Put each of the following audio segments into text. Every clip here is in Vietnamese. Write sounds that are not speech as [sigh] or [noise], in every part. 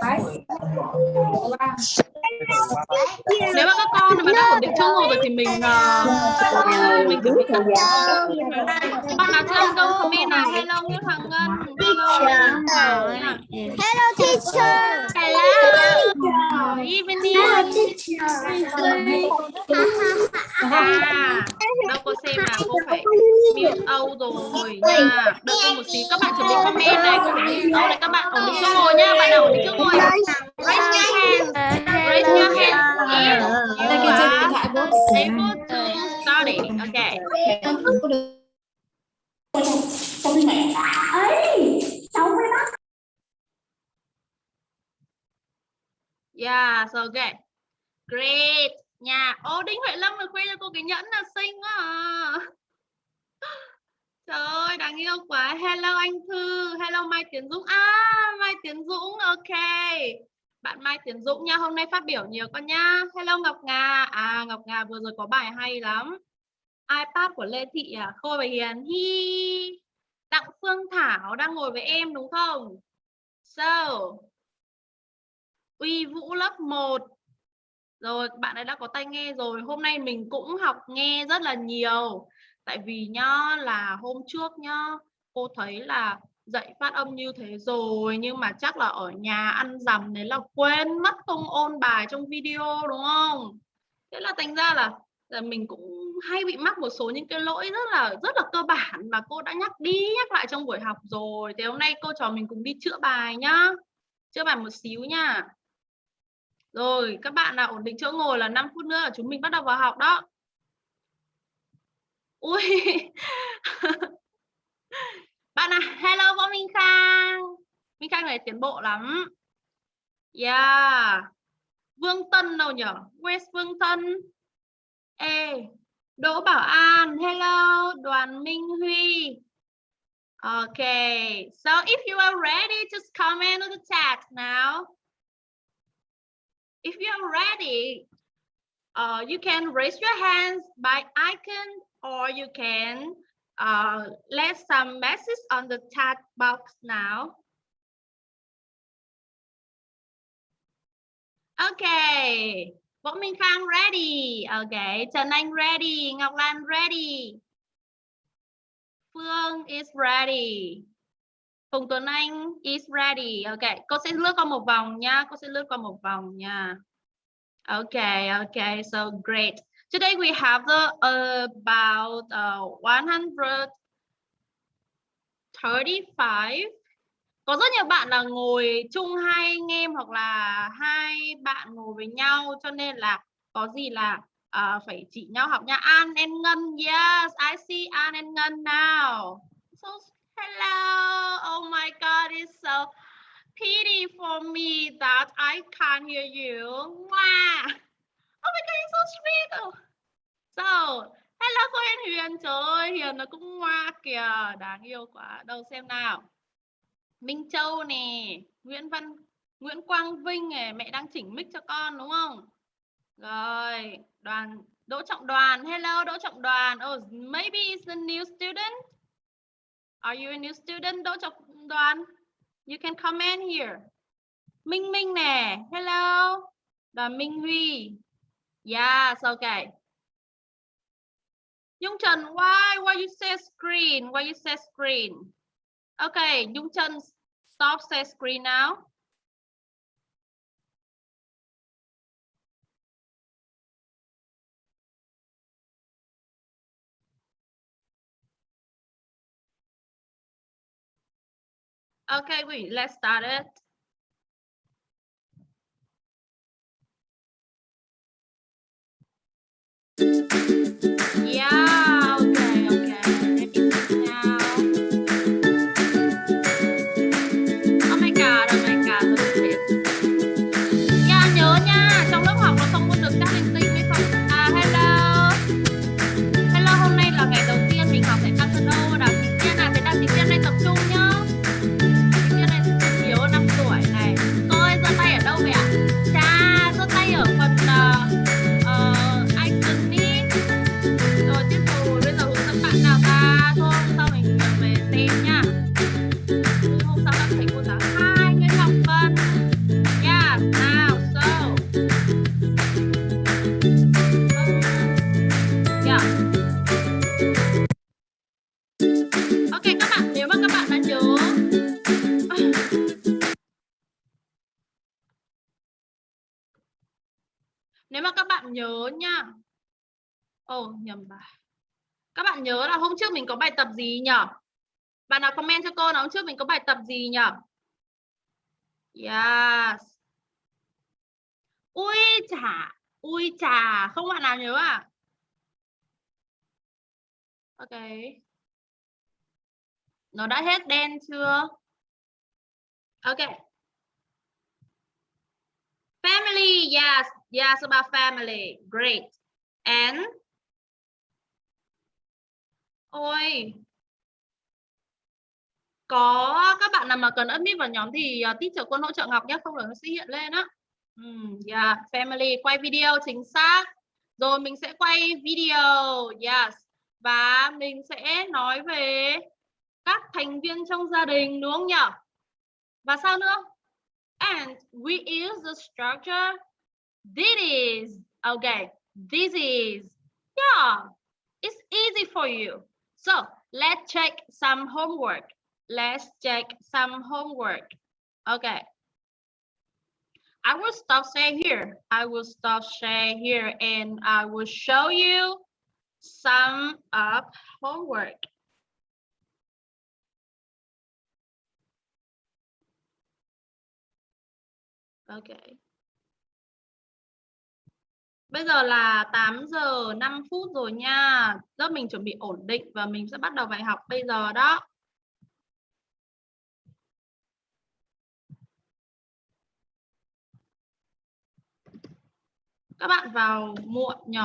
Vai. Olá. Nếu mà các con mà đã ổn định ngồi rồi thì mình uh, mình chuẩn bị các bạn nào chưa câu comment nào? Hello Nguyễn Hoàng Ngân. Hello Hello teacher. hello. Evening. À đâu có xem nào? Cô phải mute Âu rồi nha. Đợi tôi một xíu. Các bạn chuẩn bị comment này. Cô phải mute Âu này. Các bạn ổn định chỗ ngồi nha. Bạn nào ổn định chỗ ngồi? Raise your hand. Raise your hand if you are able to study okay yeah so okay great. Nha. Ô đinh huệ lâm được khoe cho cô cái nhẫn là xinh quá à. trời ơi đáng yêu quá. Hello anh thư. Hello mai tiến dũng. À mai tiến dũng. Ok bạn mai tiến dũng nha, hôm nay phát biểu nhiều con nha hello ngọc nga à ngọc nga vừa rồi có bài hay lắm. ipad của lê thị à? Khôi và hiền. Hi. Đặng phương thảo đang ngồi với em đúng không? So, uy vũ lớp 1 rồi, bạn ấy đã có tay nghe rồi. Hôm nay mình cũng học nghe rất là nhiều. Tại vì nhá, là hôm trước nhá, cô thấy là dạy phát âm như thế rồi nhưng mà chắc là ở nhà ăn dằm đấy là quên mất không ôn bài trong video đúng không thế là thành ra là, là mình cũng hay bị mắc một số những cái lỗi rất là rất là cơ bản mà cô đã nhắc đi nhắc lại trong buổi học rồi thì hôm nay cô trò mình cùng đi chữa bài nhá chữa bài một xíu nha rồi, các bạn nào ổn định chỗ ngồi là 5 phút nữa là chúng mình bắt đầu vào học đó. Ui. [laughs] bạn à, hello Võ Minh Khang. Minh Khang này tiến bộ lắm. Yeah. Vương Tân đâu nhỉ? west Vương Tân? Ê, Đỗ Bảo An, hello, Đoàn Minh Huy. Okay, so if you are ready, just comment on the chat now. if you are ready, uh, you can raise your hands by icon or you can Ờ, uh, left some message on the chat box now. Okay, Võ Minh Khang ready. Okay, Trần Anh ready. Ngọc Lan ready. Phương is ready. Phùng Tuấn Anh is ready. Ok, cô sẽ lướt qua một vòng nha. Cô sẽ lướt qua một vòng nha. Okay, okay, so great. Today we have the uh, about uh, 135. Có rất nhiều bạn là ngồi chung hai anh em hoặc là hai bạn ngồi với nhau cho nên là có gì là uh, phải chỉ nhau học nha. An and Ngân, yes, I see An and Ngân now. So Hello. Oh my God, it's so pity for me that I can't hear you. Wow. Oh my God, you're so sweet. Oh. So, hello cô Hiền Huyền. Trời ơi, Hiền nó cũng ngoa kìa. Đáng yêu quá. Đâu xem nào. Minh Châu nè. Nguyễn Văn Nguyễn Quang Vinh này. Mẹ đang chỉnh mic cho con đúng không? Rồi. Đoàn Đỗ Trọng Đoàn. Hello Đỗ Trọng Đoàn. Oh, maybe it's a new student. Are you a new student Đỗ Trọng Đoàn? You can comment here. Minh Minh nè. Hello. Đoàn Minh Huy. Yes, okay. Dung Trần, why? Why you say screen? Why you say screen? Okay, Dung Trần, stop say screen now. Okay, wait, let's start it. あっ! Mình có bài tập gì nhỉ? Bạn nào comment cho cô nói hôm trước mình có bài tập gì nhỉ? Yes. Ui chà ui chà, không bạn nào nhớ à? Ok. Nó đã hết đen chưa? Ok. Family, yes. Yes about family. Great. And ôi. Có các bạn nào mà cần admit vào nhóm thì uh, teacher quân hỗ trợ Ngọc nhé không là nó sẽ hiện lên á. Um, yeah dạ, family quay video chính xác. Rồi mình sẽ quay video yes. Và mình sẽ nói về các thành viên trong gia đình đúng không nhỉ? Và sao nữa? And we use the structure this is okay this is yeah it's easy for you. So let's check some homework let's check some homework okay I will stop saying here. I will stop share here and I will show you some of homework. Ok. Bây giờ là 8 giờ 5 phút rồi nha. Lớp mình chuẩn bị ổn định và mình sẽ bắt đầu bài học bây giờ đó. Các bạn vào muộn nhỉ?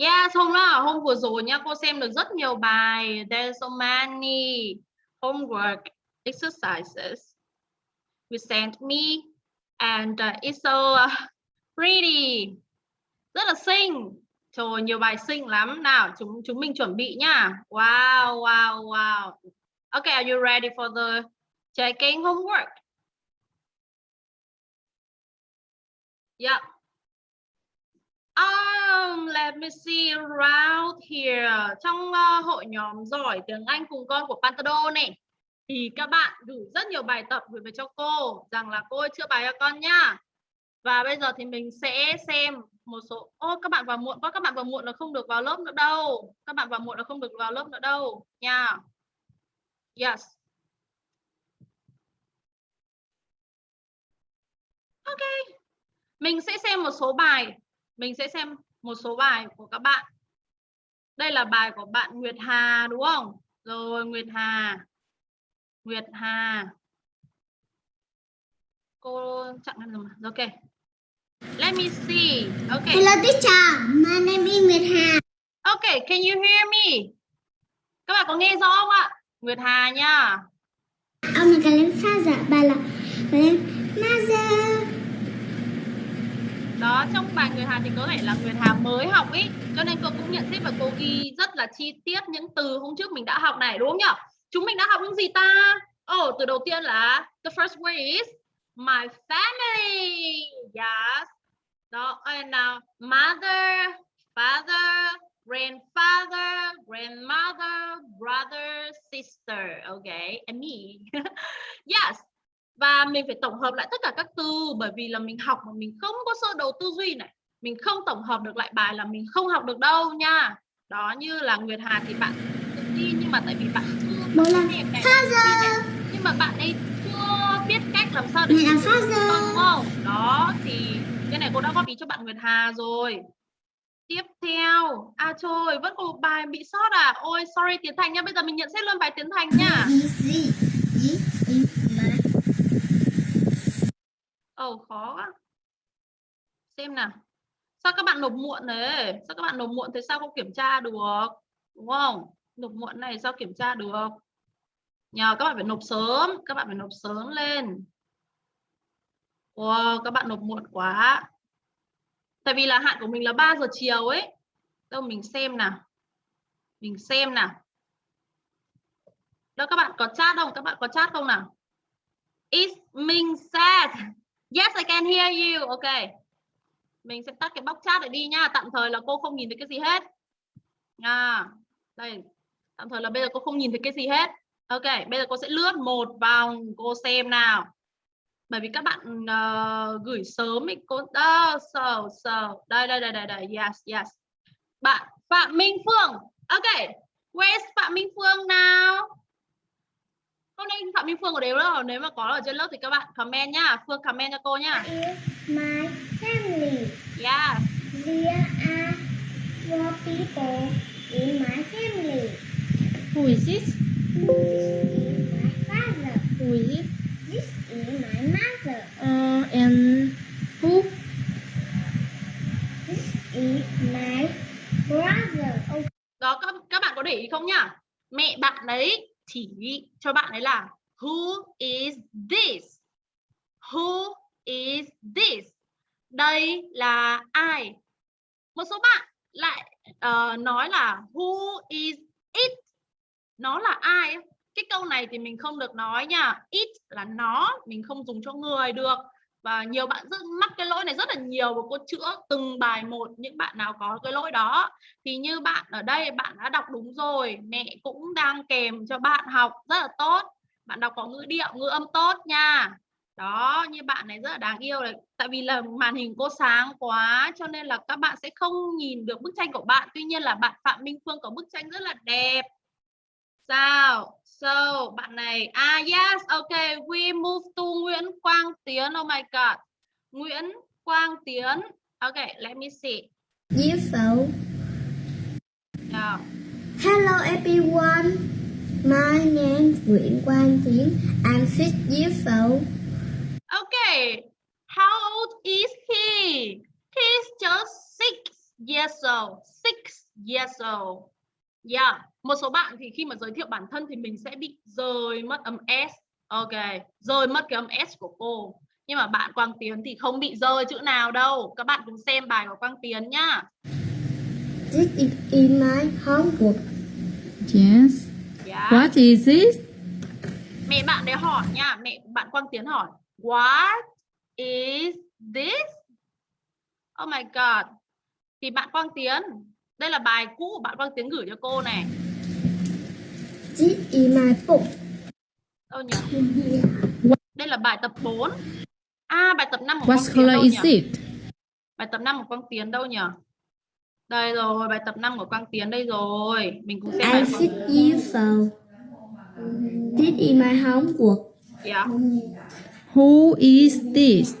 Yes, hôm đó hôm vừa rồi nha, cô xem được rất nhiều bài. There's so many homework exercises you sent me and uh, it's so uh, pretty. Rất là xinh. Trời nhiều bài xinh lắm. Nào, chúng chúng mình chuẩn bị nha. Wow, wow, wow. Okay, are you ready for the checking homework? Yeah. Um, let me see around here. Trong uh, hội nhóm giỏi tiếng Anh cùng con của Pantado này thì các bạn gửi rất nhiều bài tập gửi về cho cô rằng là cô ơi chữa bài cho con nhá. Và bây giờ thì mình sẽ xem một số ô các bạn vào muộn quá các bạn vào muộn là không được vào lớp nữa đâu. Các bạn vào muộn là không được vào lớp nữa đâu nha. Yes. Ok. Mình sẽ xem một số bài mình sẽ xem một số bài của các bạn. Đây là bài của bạn Nguyệt Hà đúng không? Rồi Nguyệt Hà. Nguyệt Hà. Cô chặn em rồi mà. Ok. Let me see. Okay Hello teacher, my name is Nguyệt Hà. okay can you hear me? Các bạn có nghe rõ không ạ? Nguyệt Hà nha. Ông là cái lên pha giả bà là bà lên đó, trong bài người Hà thì có thể là người Hà mới học ý. Cho nên cô cũng nhận xét và cô ghi rất là chi tiết những từ hôm trước mình đã học này, đúng không nhỉ chúng mình đã học những gì ta? Oh từ đầu tiên là the first word is my family. Yes. Đó, and now mother, father, grandfather, grandmother, brother, sister. Okay and me. [laughs] Yes và mình phải tổng hợp lại tất cả các từ bởi vì là mình học mà mình không có sơ đồ tư duy này. Mình không tổng hợp được lại bài là mình không học được đâu nha. Đó như là Nguyệt Hà thì bạn tự tin nhưng mà tại vì bạn chưa nghe cái father. nhưng mà bạn ấy chưa biết cách làm sao để Mẹ là sử dụng father. đúng không? Đó thì cái này cô đã góp ý cho bạn Nguyệt Hà rồi. Tiếp theo. À trời vẫn còn một bài bị sót à. Ôi sorry Tiến Thành nha. Bây giờ mình nhận xét luôn bài Tiến Thành nha Ồ oh, khó quá. Xem nào. Sao các bạn nộp muộn đấy? Sao các bạn nộp muộn thế, sao không kiểm tra được? Đúng không? Nộp muộn này sao kiểm tra được? Nhờ các bạn phải nộp sớm, các bạn phải nộp sớm lên. Wow, các bạn nộp muộn quá. Tại vì là hạn của mình là 3 giờ chiều ấy. Đâu mình xem nào. Mình xem nào. Đâu các bạn có chat không? Các bạn có chat không nào? is Minh sad? Yes, I can hear you. Ok. Mình sẽ tắt cái box chat này đi nha. Tạm thời là cô không nhìn thấy cái gì hết. À, Đây. tạm thời là bây giờ cô không nhìn thấy cái gì hết ok bây giờ cô sẽ lướt một vòng cô xem nào bởi vì các bạn uh, gửi sớm ấy cô ờ, đó so so đây đây đây đây đây yes yes bạn Phạm Minh Phương ok where's Phạm Minh Phương nào hôm nay Phạm Minh Phương có đều đâu nếu mà có ở trên lớp thì các bạn comment nhá Phương comment cho cô nhá Is my family. yes There are four people in my family. Who is this? This is my father. Who is it? This is my mother. Uh, and who? This is my brother. Oh, đó các, các bạn có để ý không nhá mẹ bạn đấy chỉ cho bạn ấy là who is this? Who is this? Đây là ai? Một số bạn lại uh, nói là who is it? Nó là ai? Cái câu này thì mình không được nói nha. It là nó mình không dùng cho người được và nhiều bạn rất mắc cái lỗi này rất là nhiều và cô chữa từng bài một những bạn nào có cái lỗi đó. Thì như bạn ở đây, bạn đã đọc đúng rồi, mẹ cũng đang kèm cho bạn học rất là tốt. Bạn đọc có ngữ điệu, ngữ âm tốt nha. Đó, như bạn này rất là đáng yêu này. Tại vì là màn hình cô sáng quá cho nên là các bạn sẽ không nhìn được bức tranh của bạn. Tuy nhiên là bạn Phạm Minh Phương có bức tranh rất là đẹp. Sao? So bạn này ah yes okay we move to Nguyễn Quang Tiến oh my god Nguyễn Quang Tiến okay let me see Diễm Phậu. nào Hello everyone. My name is Nguyễn Quang Tiến. I'm six years old. Okay, how old is he? He's just six years old. Six years old. Yeah, một số bạn thì khi mà giới thiệu bản thân thì mình sẽ bị rời mất âm S. Ok, rời mất cái âm S của cô. Nhưng mà bạn Quang Tiến thì không bị rơi chữ nào đâu. Các bạn cùng xem bài của Quang Tiến nhá. This is in my homework. Yes. Yeah. What is it? Mẹ bạn đấy hỏi nha, mẹ bạn Quang Tiến hỏi. What is this? Oh my god. Thì bạn Quang Tiến, đây là bài cũ của bạn Quang Tiến gửi cho cô này. This is my book. Đâu nhỉ? Đây là bài tập 4. À bài tập 5 của What Quang Tiến color đâu is nhỉ? it? Bài tập 5 của Quang Tiến đâu nhỉ? Đây rồi, bài tập 5 của Quang Tiến đây rồi. Mình cùng xem bài của six years old. This is my homework. yeah. Who is this?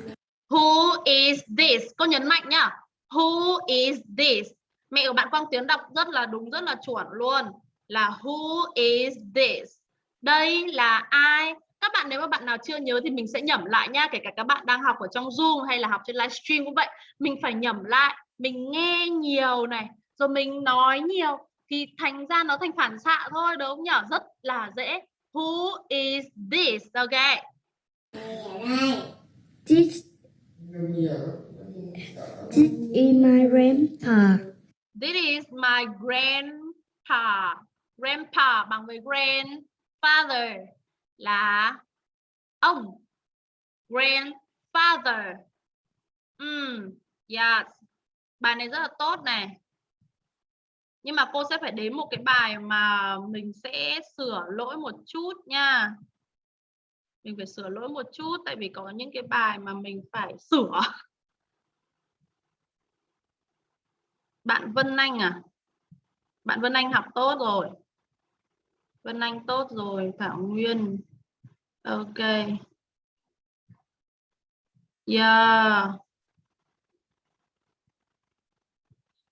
Who is this? Cô nhấn mạnh nhá. Who is this? Mẹ của bạn Quang Tiến đọc rất là đúng, rất là chuẩn luôn. Là who is this? Đây là ai? Các bạn nếu mà bạn nào chưa nhớ thì mình sẽ nhẩm lại nha. Kể cả các bạn đang học ở trong Zoom hay là học trên livestream cũng vậy. Mình phải nhẩm lại. Mình nghe nhiều này. Rồi mình nói nhiều. Thì thành ra nó thành phản xạ thôi đúng không nhỉ? Rất là dễ. Who is this? Ok. This, this is my grandpa. This is my grandpa. Grandpa bằng với grandfather là ông. Grandfather. Mm, yes. Bài này rất là tốt này. Nhưng mà cô sẽ phải đến một cái bài mà mình sẽ sửa lỗi một chút nha. Mình phải sửa lỗi một chút tại vì có những cái bài mà mình phải sửa. Bạn Vân Anh à? Bạn Vân Anh học tốt rồi. Vân Anh tốt rồi, Thảo Nguyên. Ok. Yeah.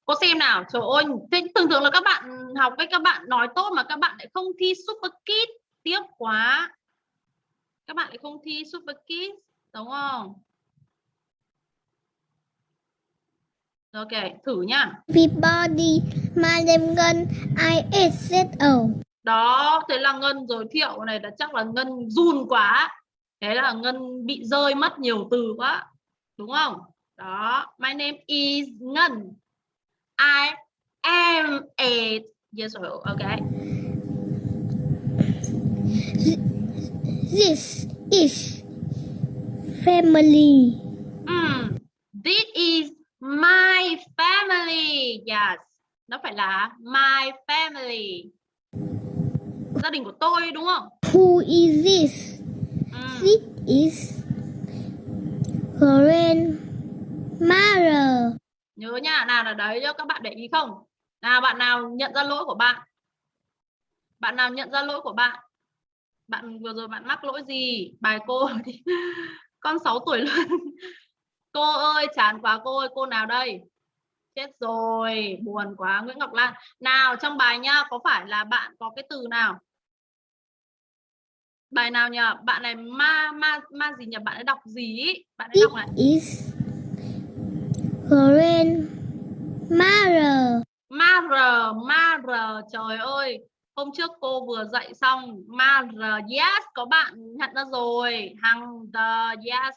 Cô xem nào, trời ơi, thế thường thường là các bạn học với các bạn nói tốt mà các bạn lại không thi Super kit tiếc quá. Các bạn lại không thi Super kit đúng không? Ok, thử nhá. Everybody, my name Ngân, I is old. Đó, thế là Ngân giới thiệu này là chắc là Ngân run quá. Thế là Ngân bị rơi mất nhiều từ quá. Đúng không? Đó, my name is Ngân. I am years old. Okay. This is family. Mm, this is my family. Yes. Nó phải là my family. gia đình của tôi đúng không? Who is this? Ừ. This is grandmother. Nhớ nha, nào là đấy cho các bạn để ý không? Nào bạn nào nhận ra lỗi của bạn? Bạn nào nhận ra lỗi của bạn? Bạn vừa rồi bạn mắc lỗi gì? Bài cô thì [laughs] con 6 tuổi luôn. Cô ơi, chán quá cô ơi, cô nào đây? Chết rồi, buồn quá Nguyễn Ngọc Lan. Nào trong bài nhá, có phải là bạn có cái từ nào? Bài nào nhỉ? Bạn này ma ma ma gì nhỉ? Bạn ấy đọc gì ý? Bạn ấy đọc này. is grandmother. Mother, mother, trời ơi. Hôm trước cô vừa dạy xong mother, yes, có bạn nhận ra rồi. Hằng the, yes,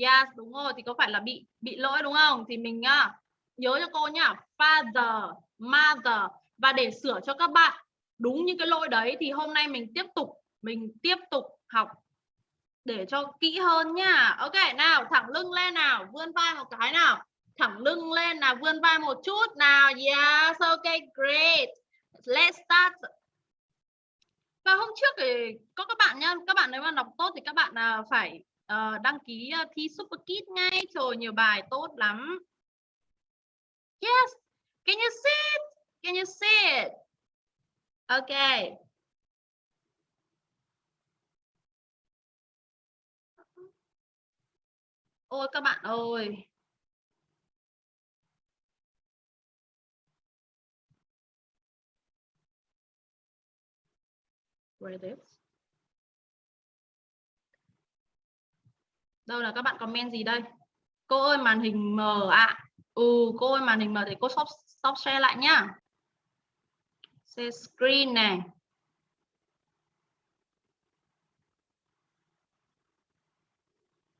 yes, đúng rồi. Thì có phải là bị bị lỗi đúng không? Thì mình nhá, nhớ cho cô nhá, father, mother. Và để sửa cho các bạn đúng những cái lỗi đấy thì hôm nay mình tiếp tục, mình tiếp tục học để cho kỹ hơn nhá. Ok, nào, thẳng lưng lên nào, vươn vai một cái nào. Thẳng lưng lên nào, vươn vai một chút nào. Yes, ok, great. Let's start. Và hôm trước thì có các bạn nhá, các bạn nếu mà đọc tốt thì các bạn à, phải uh, đăng ký uh, thi Super Kid ngay. Trời nhiều bài tốt lắm. Yes. Can you see it? Can you see it? Okay. Ôi các bạn ơi. Where is this? Đâu là các bạn comment gì đây? Cô ơi màn hình mờ ạ. Ừ cô ơi màn hình mờ thì cô stop, stop share lại nhá. Share screen này.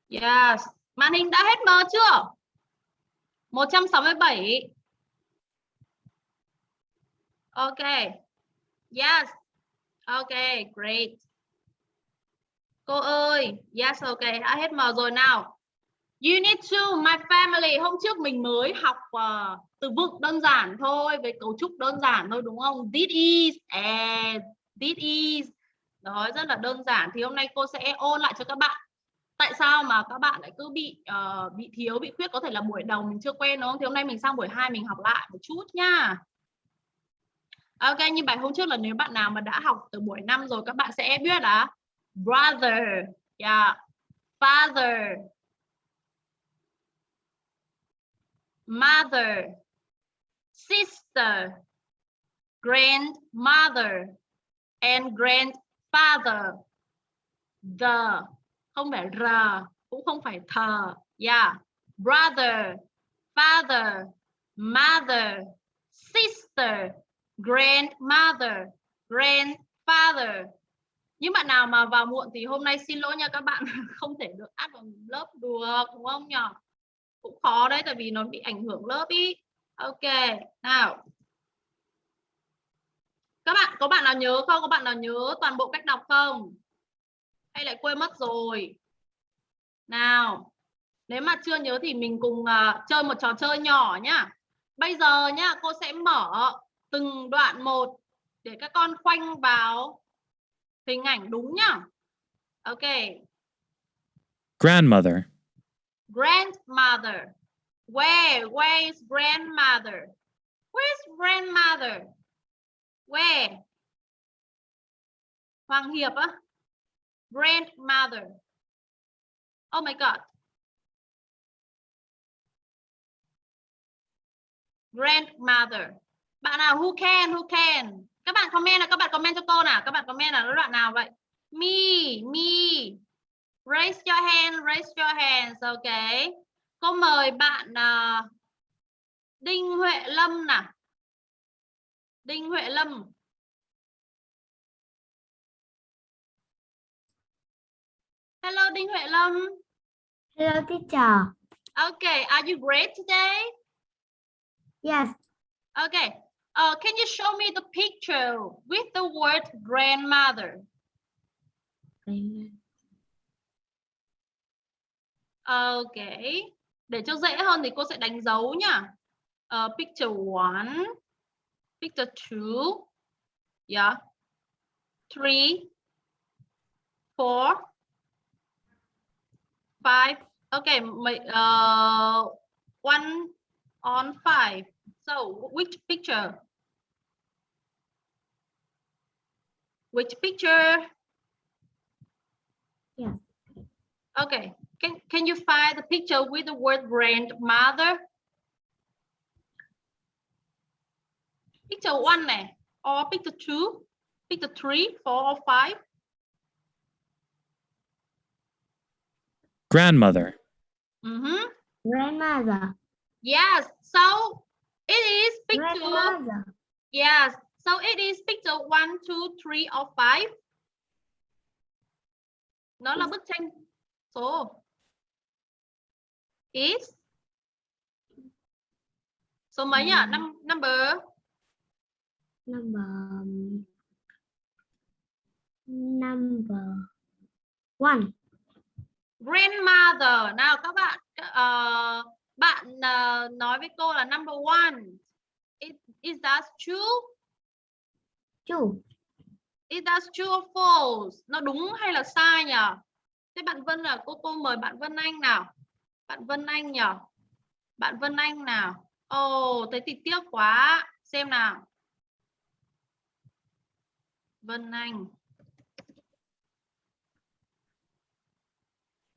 Yes. Màn hình đã hết mờ chưa? 167. Ok. Yes. Ok, great. Cô ơi, yes, ok, đã hết mờ rồi nào. You need to my family. Hôm trước mình mới học uh, từ vựng đơn giản thôi, với cấu trúc đơn giản thôi đúng không? This is, and this is. Đó, rất là đơn giản. Thì hôm nay cô sẽ ôn lại cho các bạn. Tại sao mà các bạn lại cứ bị uh, bị thiếu, bị khuyết? Có thể là buổi đầu mình chưa quen đúng không? Thì hôm nay mình sang buổi 2 mình học lại một chút nha. Ok, như bài hôm trước là nếu bạn nào mà đã học từ buổi 5 rồi các bạn sẽ biết là brother, yeah, father, mother, sister, grandmother, and grandfather. The, không phải r, cũng không phải thờ. Yeah, brother, father, mother, sister, grandmother, grandfather. Những bạn nào mà vào muộn thì hôm nay xin lỗi nha các bạn [laughs] không thể được áp vào lớp được đúng không nhỉ? Cũng khó đấy tại vì nó bị ảnh hưởng lớp ý. Ok, nào. Các bạn có bạn nào nhớ không? Có bạn nào nhớ toàn bộ cách đọc không? Hay lại quên mất rồi? Nào. Nếu mà chưa nhớ thì mình cùng uh, chơi một trò chơi nhỏ nhá. Bây giờ nhá, cô sẽ mở từng đoạn một để các con khoanh vào hình ảnh đúng nhá. Ok. Grandmother. Grandmother. Where? Where is grandmother? Where's grandmother? Where? Hoàng Hiệp á. Grandmother. Oh my god. Grandmother. Bạn nào who can, who can? Các bạn comment là các bạn comment cho cô nào. Các bạn comment là đoạn nào vậy? Me, me. Raise your hand, raise your hands. Ok. Cô mời bạn uh, Đinh Huệ Lâm nào. Đinh Huệ Lâm. Hello Đinh Huệ Lâm. Hello teacher. Okay, are you great today? Yes. Okay. Uh, can you show me the picture with the word grandmother? Okay. Để cho dễ hơn thì cô sẽ đánh dấu nhá. Uh, picture one, picture two, yeah. three, four, five. Okay, my, uh, ờ, one on five. So which picture? Which picture? Yes. Okay. Can can you find the picture with the word grandmother? Picture one này, or picture two, picture three, four, or five. Grandmother. Mhm. Grandmother. Yes. So it is picture. Grandmother. Yes. So it is picture one, two, three, or five. Nó là bức tranh số. Is. Số mấy nhỉ? Năm number Number number one. grandmother. Nào các bạn ờ, bạn ờ, nói với cô là number one. Is, is that true? True. Is that true or false? Nó đúng hay là sai nhỉ? Thế bạn Vân là cô cô mời bạn Vân Anh nào. Bạn Vân Anh nhỉ? Bạn Vân Anh nào. Ồ, oh, thế thì tiếc quá. Xem nào. Vân Anh.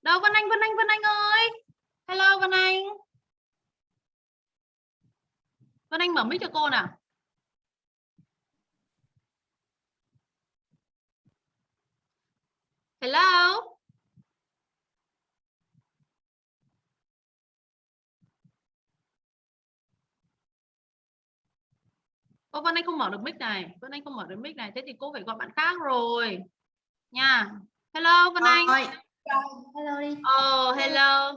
Đâu Vân Anh, Vân Anh, Vân Anh ơi. Hello Vân Anh. Vân Anh mở mic cho cô nào. Hello. Ô Vân Anh không mở được mic này. Vân Anh không mở được mic này. Thế thì cô phải gọi bạn khác rồi. Nha. Hello Vân Anh. Hello đi. Oh, hello.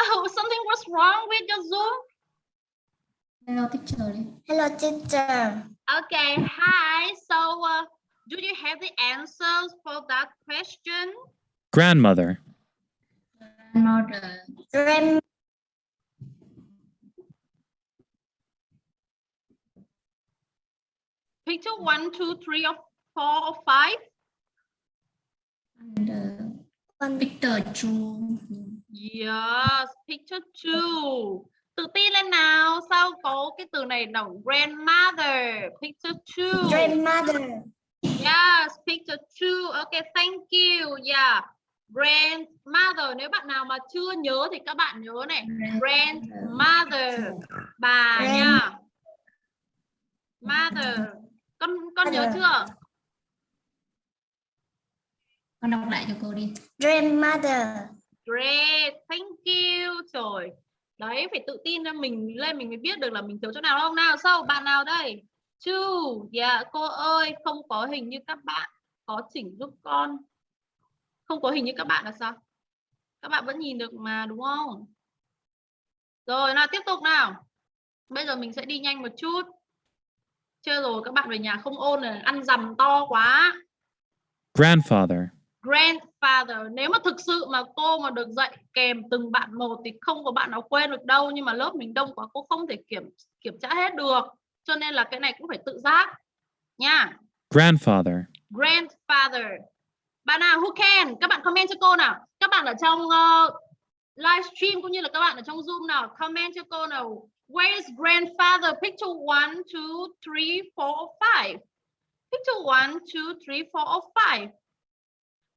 Oh, something was wrong with your Zoom. Hello teacher. Hello teacher. Okay, hi. So, uh, do you have the answers for that question? Grandmother. Grandmother. Grand Picture one, two, three, or four, or five? And uh, one. Victor Chu. Yes, picture two. Tự tin lên nào. Sao có cái từ này đồng grandmother? Picture two. Grandmother. Yes, picture two. Okay, thank you. Yeah. Grandmother. Nếu bạn nào mà chưa nhớ thì các bạn nhớ này. Grandmother. Bà Grand- nha. Mother. Con con nhớ chưa? Con đọc lại cho cô đi. Grandmother. Great, thank you. Trời. Đấy, phải tự tin ra mình lên mình mới biết được là mình thiếu chỗ nào không nào. Sau bạn nào đây? Two. Dạ, cô ơi, không có hình như các bạn. Có chỉnh giúp con. Không có hình như các bạn là sao? Các bạn vẫn nhìn được mà đúng không? Rồi, nào tiếp tục nào. Bây giờ mình sẽ đi nhanh một chút. Chơi rồi các bạn về nhà không ôn này, ăn dầm to quá. Grandfather. grandfather nếu mà thực sự mà cô mà được dạy kèm từng bạn một thì không có bạn nào quên được đâu nhưng mà lớp mình đông quá cô không thể kiểm kiểm tra hết được cho nên là cái này cũng phải tự giác nha Grandfather. grandfather bạn nào who can các bạn comment cho cô nào các bạn ở trong uh, livestream cũng như là các bạn ở trong zoom nào comment cho cô nào where is grandfather picture one two three four five picture one two three four five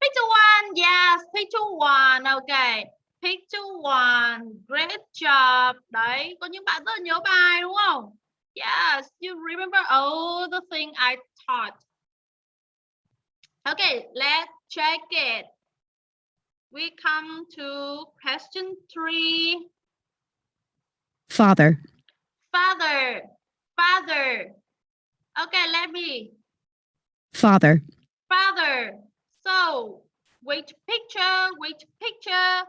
Picture one, yes, picture one, okay. Picture one, great job. Đấy, có những bạn rất là nhớ bài đúng không? Yes, you remember all the thing I taught. Okay, let's check it. We come to question three. Father, Father, father. Okay, let me. father, Father. So, which picture? Which picture?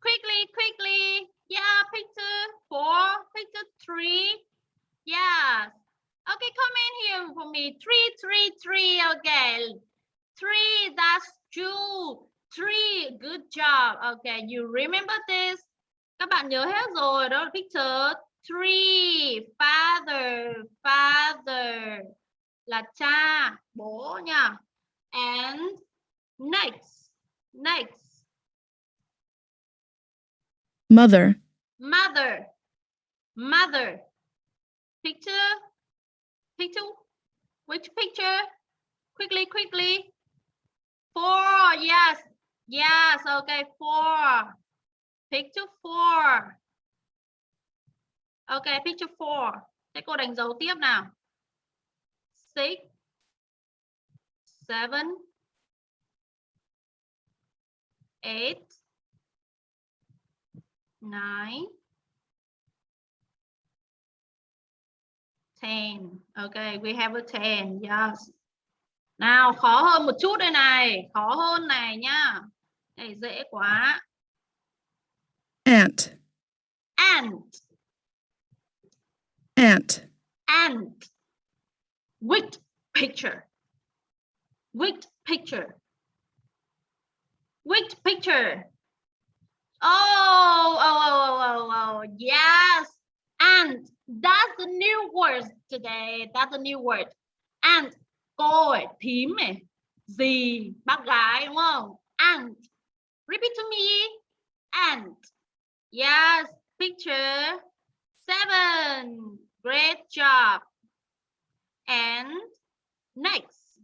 Quickly, quickly. Yeah, picture four, picture three. Yes. Okay, come in here for me. Three, three, three. Okay. Three, that's two. Three, good job. Okay, you remember this? Các bạn nhớ hết rồi. Đó là picture three. Father, father. Là cha, bố nha. and next next Mother. mother mother picture? Picture? Which picture? Quickly quickly. Four, yes. Yes, okay, four. Picture four. Okay, picture four. Thế cô đánh dấu tiếp nào. Six, seven, eight, nine 10. Okay, we have a 10. Yes. Nào, khó hơn một chút đây này. Khó hơn này nhá. Này dễ quá. Aunt. Ant. Aunt. Ant. Which picture? Which picture? Which picture? Oh, oh, oh, oh, oh, oh. Yes. Ant. That's the new word today. That's the new word. Ant. Cô ấy, thím này. Gì? Bác gái đúng không? Ant. Repeat to me. Ant. Yes. Picture. Seven. Great job. And next.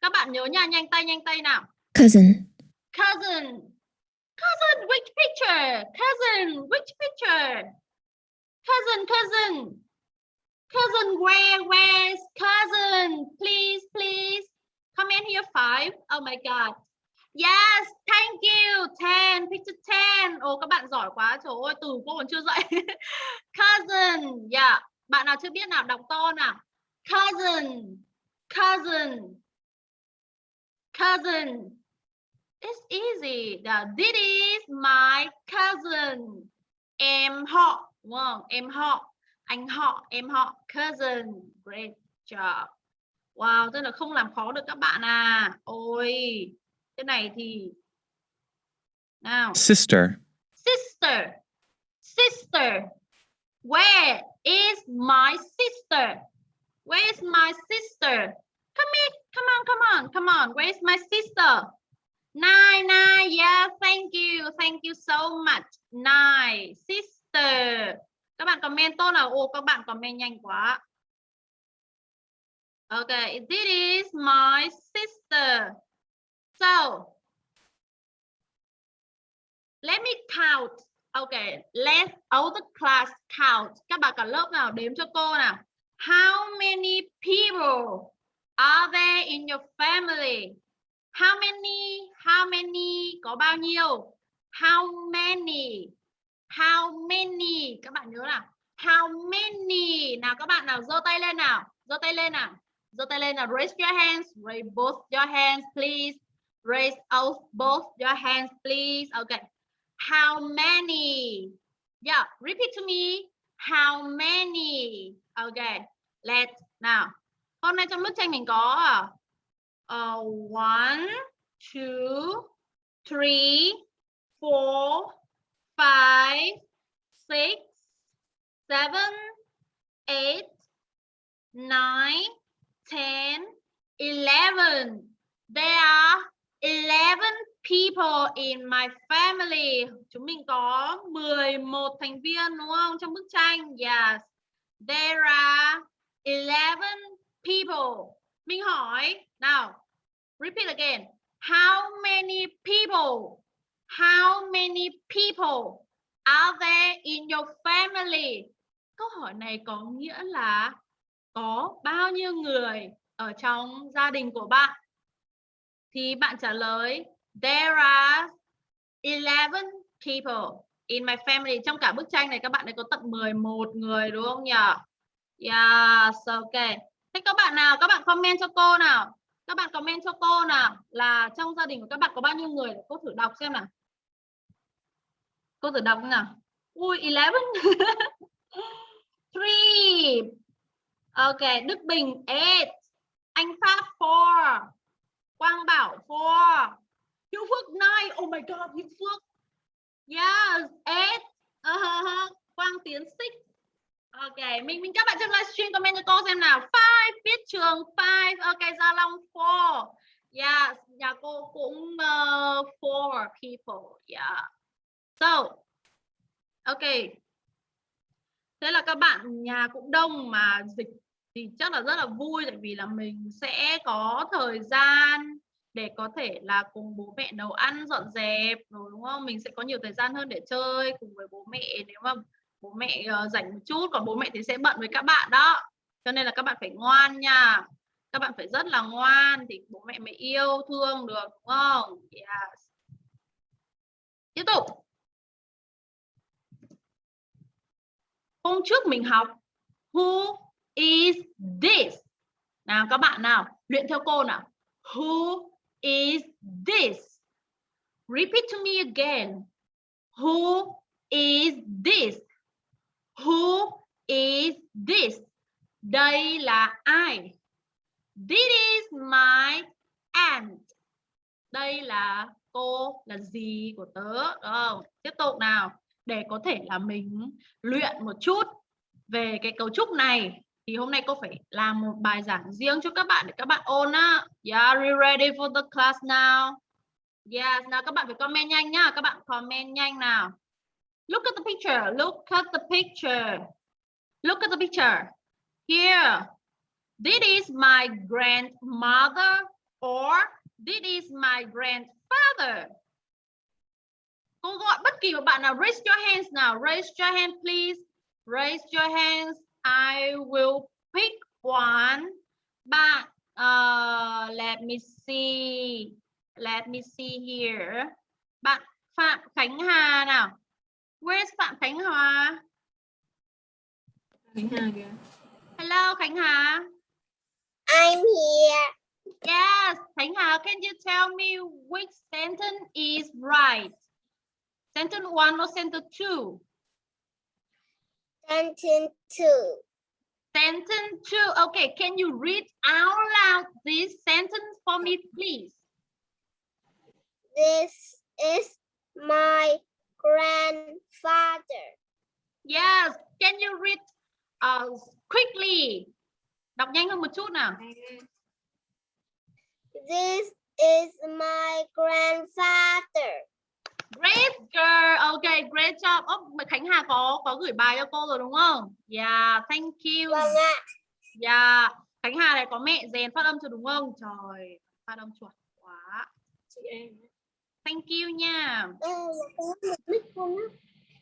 Các bạn nhớ nha, nhanh tay nhanh tay nào. Cousin. Cousin. Cousin, which picture? Cousin, which picture? Cousin, cousin. Cousin, where, where's cousin? Please, please. Come in here, five. Oh my God. Yes, thank you. Ten, picture ten. Ồ, các bạn giỏi quá. Trời ơi, từ cô còn chưa dậy. [laughs] cousin. Yeah. Bạn nào chưa biết nào, đọc to nào. Cousin. Cousin. Cousin. It's easy. the this is my cousin. Em họ, đúng không? Em họ, anh họ, em họ, cousin. Great job. Wow, tức là không làm khó được các bạn à. Ôi, cái này thì nào. Sister. Sister. Sister. Where is my sister? Where is my sister? Come in, come on, come on, come on. Where is my sister? Nine, nine, yeah, thank you, thank you so much. Nine, sister. Các bạn comment tốt là Ô, các bạn comment nhanh quá. Okay, this is my sister. So, let me count. Okay, let all the class count. Các bạn cả lớp nào đếm cho cô nào. How many people are there in your family? How many? How many? Có bao nhiêu? How many? How many? Các bạn nhớ nào. How many? Nào các bạn nào giơ tay lên nào. Giơ tay lên nào. giơ tay lên nào. Raise your hands. Raise both your hands, please. Raise out both your hands, please. Okay. How many? Yeah, repeat to me. How many? Okay. Let's now. Hôm nay trong bức tranh mình có uh, one, two, three, four, five, six, seven, eight, nine, ten, eleven. There are eleven people in my family. Chúng mình có 11 thành viên đúng không? Trong bức tranh. Yes. There are 11 people. Mình hỏi nào. Repeat again. How many people? How many people are there in your family? Câu hỏi này có nghĩa là có bao nhiêu người ở trong gia đình của bạn? Thì bạn trả lời There are 11 people in my family. Trong cả bức tranh này các bạn ấy có tận 11 người đúng không nhỉ? Yes, ok. Thế các bạn nào, các bạn comment cho cô nào. Các bạn comment cho cô nào là trong gia đình của các bạn có bao nhiêu người? Cô thử đọc xem nào. Cô thử đọc nào. Ui, 11. [laughs] three Ok, Đức Bình 8. Anh Pháp 4. Quang Bảo 4. Hữu Phước 9. Oh my god, Hữu Phước. Yes, 8. Uh -huh. Quang Tiến 6. Ok, mình mình các bạn trong livestream comment cho cô xem nào. Five, viết trường five. Ok, Gia Long four. Yeah, nhà cô cũng uh, four people. Yeah. So, ok Thế là các bạn nhà cũng đông mà dịch thì chắc là rất là vui tại vì là mình sẽ có thời gian để có thể là cùng bố mẹ nấu ăn dọn dẹp rồi đúng không? Mình sẽ có nhiều thời gian hơn để chơi cùng với bố mẹ nếu mà bố mẹ uh, rảnh một chút còn bố mẹ thì sẽ bận với các bạn đó. Cho nên là các bạn phải ngoan nha. Các bạn phải rất là ngoan thì bố mẹ mới yêu thương được đúng không? Yes. Tiếp tục. Hôm trước mình học who is this? Nào các bạn nào, luyện theo cô nào. Who is this? Repeat to me again. Who is this? Who is this? Đây là ai? This is my aunt. Đây là cô là gì của tớ. Đúng không? Tiếp tục nào. Để có thể là mình luyện một chút về cái cấu trúc này thì hôm nay cô phải làm một bài giảng riêng cho các bạn để các bạn ôn á. Yeah, are you ready for the class now? Yes, nào các bạn phải comment nhanh nhá, các bạn comment nhanh nào. Look at the picture, look at the picture. Look at the picture. Here. This is my grandmother or this is my grandfather. Cô gọi bất kỳ một bạn nào raise your hands nào, raise your hand please. Raise your hands. I will pick one. Bạn, uh, let me see. Let me see here. Bạn Phạm Khánh Hà nào. Where's Phạm Khánh Hà? Khánh Hà kìa. Hello Khánh Hà. I'm here. Yes, Khánh Hà, can you tell me which sentence is right? Sentence one or sentence two? Sentence two. Sentence two. Okay, can you read out loud this sentence for me, please? This is my grandfather. Yes, can you read uh, quickly? Đọc nhanh hơn một chút nào. This is my grandfather. Great girl. Okay, great job. Oh, Khánh Hà có có gửi bài cho cô rồi đúng không? Yeah, thank you. Vâng ạ. Yeah, Khánh Hà này có mẹ rèn phát âm cho đúng không? Trời, phát âm chuẩn quá. Chị em. Thank you nha. Á.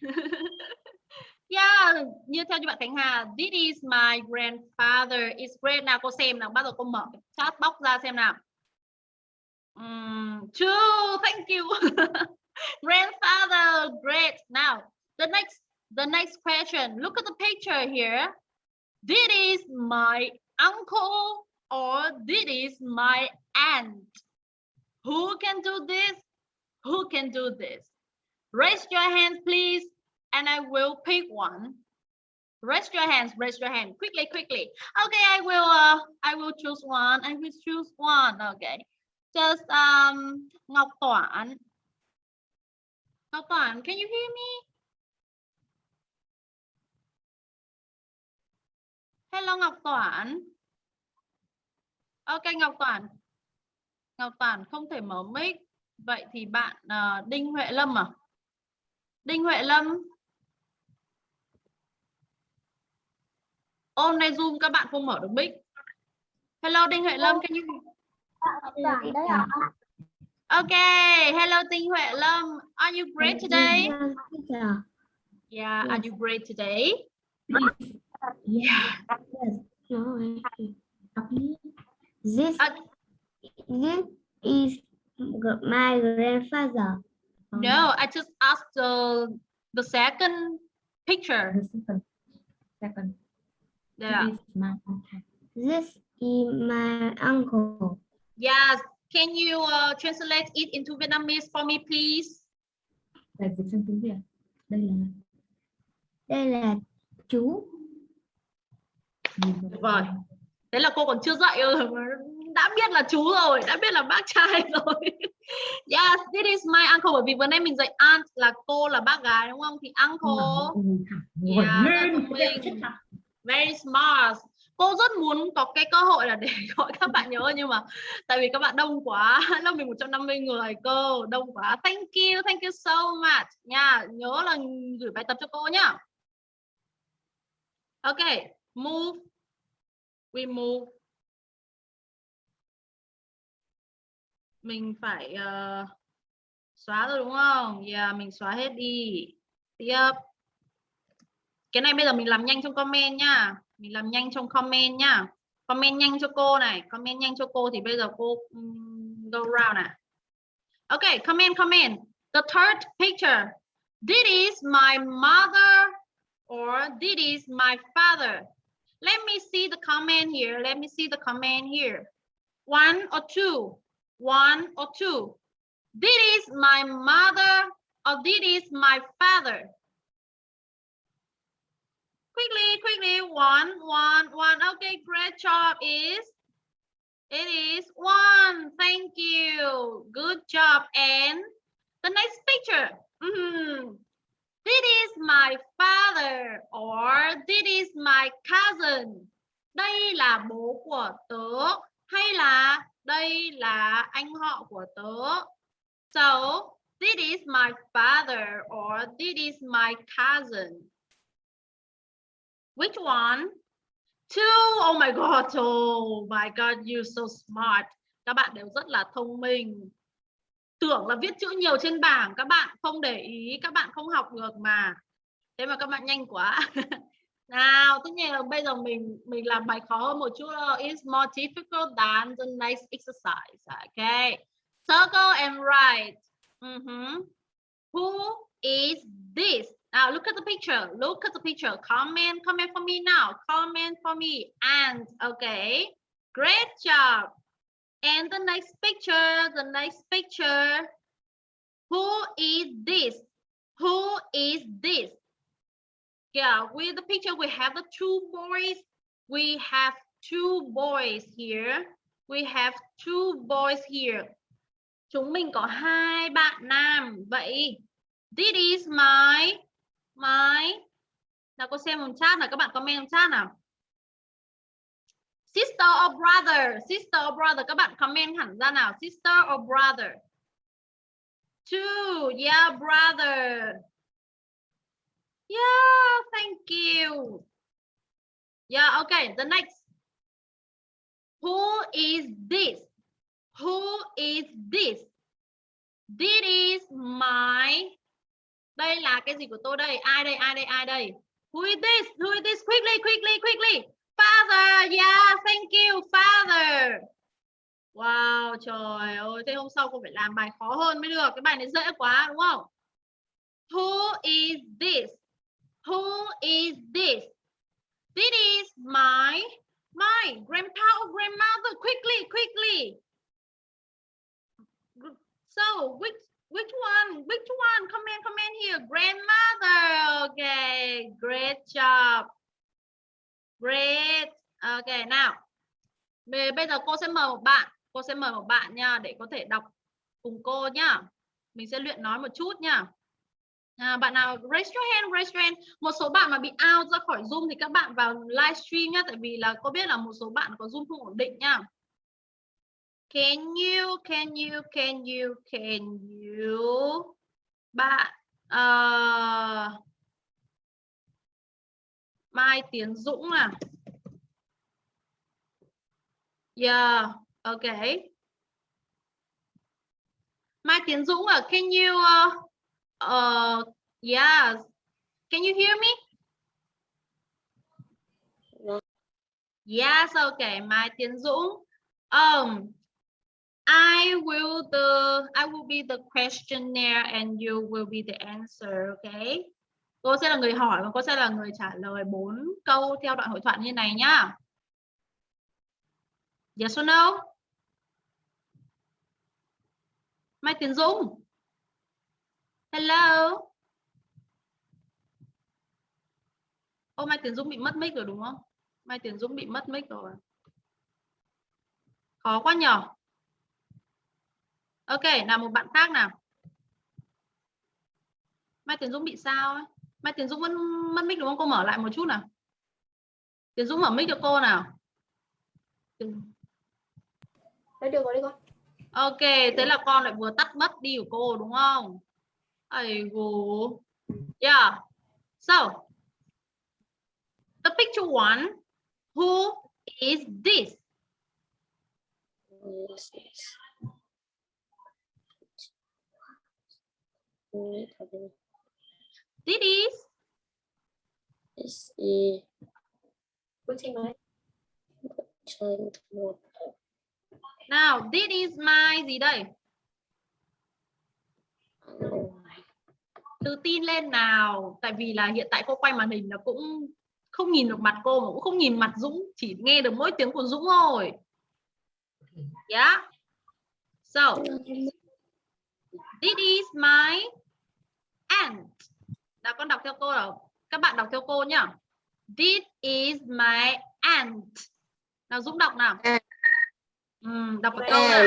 [laughs] Yeah, như theo như bạn Khánh Hà, this is my grandfather. It's great. Nào cô xem nào, bắt đầu cô mở cái chat box ra xem nào. Um, two, thank you. [laughs] grandfather, great. Now, the next the next question. Look at the picture here. This is my uncle or this is my aunt. Who can do this? Who can do this? Raise your hands, please, and I will pick one. Raise your hands, raise your hand quickly, quickly. Okay, I will uh I will choose one. I will choose one. Okay. Just um Ngọc Toản. Ngọc Toản, can you hear me? Hello Ngọc Toản. Ok Ngọc Toản. Ngọc Toản không thể mở mic. Vậy thì bạn uh, Đinh Huệ Lâm à? Đinh Huệ Lâm. Hôm nay Zoom các bạn không mở được mic. Hello Đinh Huệ Lâm, can you. Okay, hello Đinh Huệ Lâm. Are you great today? Yeah. Are you great today? Yeah. This this is my grandfather. no, I just asked the the second picture. The second. Second. Yeah. This is my uncle. This is my uncle. Yes. Can you uh, translate it into Vietnamese for me, please? Dịch sang tiếng Việt. Đây là Đây là chú. Tuyệt vời. Thế là cô còn chưa dạy rồi đã biết là chú rồi, đã biết là bác trai [laughs] rồi. yes, this is my uncle bởi vì vừa nãy mình dạy aunt là cô là bác gái đúng không? Thì uncle. Yeah, very smart. cô rất muốn có cái cơ hội là để [laughs] gọi các bạn nhớ nhưng mà tại vì các bạn đông quá [laughs] lớp mình 150 người cơ đông quá. Thank you thank you so much. Nha nhớ là gửi bài tập cho cô nhá. Ok move. We move mình phải uh, xóa rồi đúng không? Yeah à, mình xóa hết đi. Tiếp. Cái này bây giờ mình làm nhanh trong comment nhá. Mình làm nhanh trong comment nhá. Comment nhanh cho cô này. Comment nhanh cho cô thì bây giờ cô um, go round này okay comment comment. The third picture. This is my mother or this is my father. Let me see the comment here. Let me see the comment here. One or two one or two. This is my mother, or this is my father. Quickly quickly. One one one. Okay, great job is, it is one. Thank you. Good job. And the next picture. Mm -hmm. this is my father, or this is my cousin. Đây là bố của tớ, hay là đây là anh họ của tớ so, this is my father or this is my cousin Which one? Two. Oh my God. Oh my God. You're so smart. Các bạn đều rất là thông minh. Tưởng là viết chữ nhiều trên bảng. Các bạn không để ý. Các bạn không học được mà. Thế mà các bạn nhanh quá. [laughs] Nào, tất nhiên là bây giờ mình mình làm bài khó hơn một chút. It's more difficult than the next exercise. Okay. Circle and write. Uh -huh. Who is this? Now look at the picture. Look at the picture. Comment, comment for me now. Comment for me. And okay, great job. And the next picture, the next picture. Who is this? Who is this? Yeah, with the picture, we have the two boys. We have two boys here. We have two boys here. Chúng mình có hai bạn nam. Vậy, this is my my nào cô xem một chat nào các bạn comment một chat nào sister or brother sister or brother các bạn comment hẳn ra nào sister or brother two yeah brother yeah, thank you. Yeah, okay, the next. Who is this? Who is this? This is my, đây là cái gì của tôi đây? Ai đây ai đây ai đây? Who is this? Who is this? Quickly quickly quickly. Father, yeah, thank you, father. Wow, trời ơi, thế hôm sau cô phải làm bài khó hơn mới được. Cái bài này dễ quá, đúng không? Who is this? Who is this this is my my grandpa or grandmother quickly quickly so which Which one? Which one? Comment, comment here. Grandmother. Okay, great job. Great. Okay, nào. Bây giờ cô sẽ mời một bạn. Cô sẽ mời một bạn nha để có thể đọc cùng cô nhá. Mình sẽ luyện nói một chút nha. À, bạn nào raise your hand, raise your hand. Một số bạn mà bị out ra khỏi Zoom thì các bạn vào livestream nhá. Tại vì là cô biết là một số bạn có Zoom không ổn định nhá Can you, can you, can you, can you? Bạn uh, Mai Tiến Dũng à? Yeah, okay. Mai Tiến Dũng à? Can you, uh, uh, yes. Can you hear me? Yes, okay. Mai Tiến Dũng. Um, I will the I will be the questionnaire and you will be the answer, okay? Cô sẽ là người hỏi và cô sẽ là người trả lời bốn câu theo đoạn hội thoại như này nhá. Yes or no? Mai Tiến Dũng. Hello. Ô Mai Tiến Dũng bị mất mic rồi đúng không? Mai Tiến Dũng bị mất mic rồi. Khó quá nhở? ok nào một bạn khác nào mai tiến dũng bị sao ấy mai tiến dũng vẫn mất mic đúng không cô mở lại một chút nào Tiến Dũng mở mic cho cô nào. Đấy được rồi đi con. Ok, thế là con lại vừa tắt mất đi của cô đúng không? Ây gù. Yeah. So, the picture one, who is this? This is. This is This is Bức tranh mới. trên một Nào, this is my gì đây? Tự tin lên nào. Tại vì là hiện tại cô quay màn hình là cũng không nhìn được mặt cô mà cũng không nhìn mặt Dũng, chỉ nghe được mỗi tiếng của Dũng thôi. Yeah. So, this is my aunt. Nào con đọc theo cô nào. Các bạn đọc theo cô nhá. This is my aunt. Nào Dũng đọc nào. Ừm, đọc một câu nào.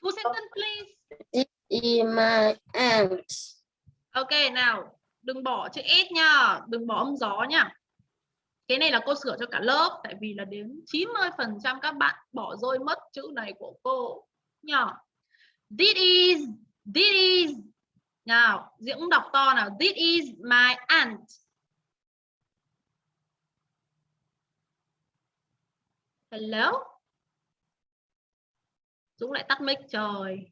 Full sentence please. this is my aunt. Ok nào, đừng bỏ chữ S nha, đừng bỏ âm gió nha. Cái này là cô sửa cho cả lớp tại vì là đến 90% các bạn bỏ rơi mất chữ này của cô nhỏ This is, this is. Nào, Diễm cũng đọc to nào. This is my aunt. Hello. Dũng lại tắt mic trời.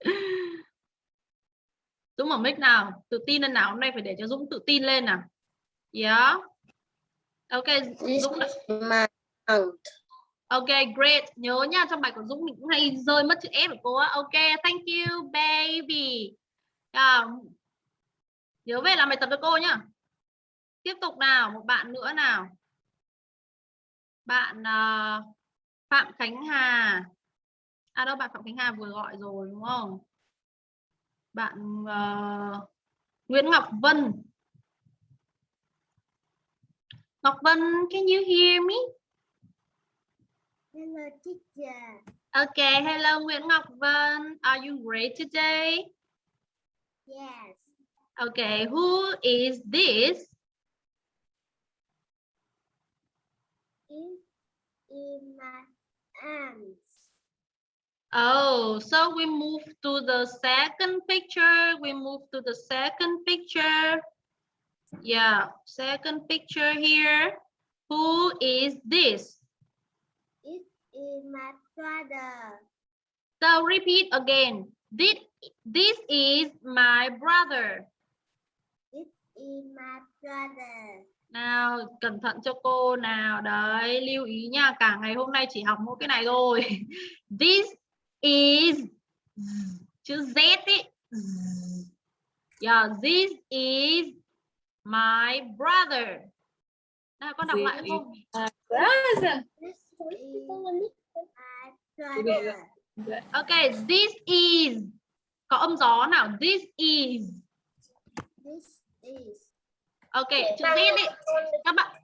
[laughs] Dũng mở mic nào, tự tin lên nào, hôm nay phải để cho Dũng tự tin lên nào. Yeah. Ok, This Dũng đã... Ok, great. Nhớ nha, trong bài của Dũng mình cũng hay rơi mất chữ S của cô á. Ok, thank you baby. À, nhớ về làm bài tập cho cô nhá. Tiếp tục nào, một bạn nữa nào. Bạn uh, Phạm Khánh Hà. À đâu bạn Phạm Khánh Hà vừa gọi rồi đúng không? Bạn uh, Nguyễn Ngọc Vân. Ngọc Vân, can you hear me? Hello teacher. Okay, hello Nguyễn Ngọc Vân. Are you great today? Yes. Okay, who is this? Is my aunt. Oh, so we move to the second picture. We move to the second picture. Yeah, second picture here. Who is this? This is my brother. So repeat again. This, this is my brother. This is my brother. Nào, cẩn thận cho cô nào. Đấy, lưu ý nha. Cả ngày hôm nay chỉ học mỗi cái này thôi. [laughs] This is chữ Z ý. Yeah, this is my brother. Nào, con đọc This lại is không? Brother. Ok, this is. Có âm gió nào. This is. This is. Ok, chữ Z ý. Các bạn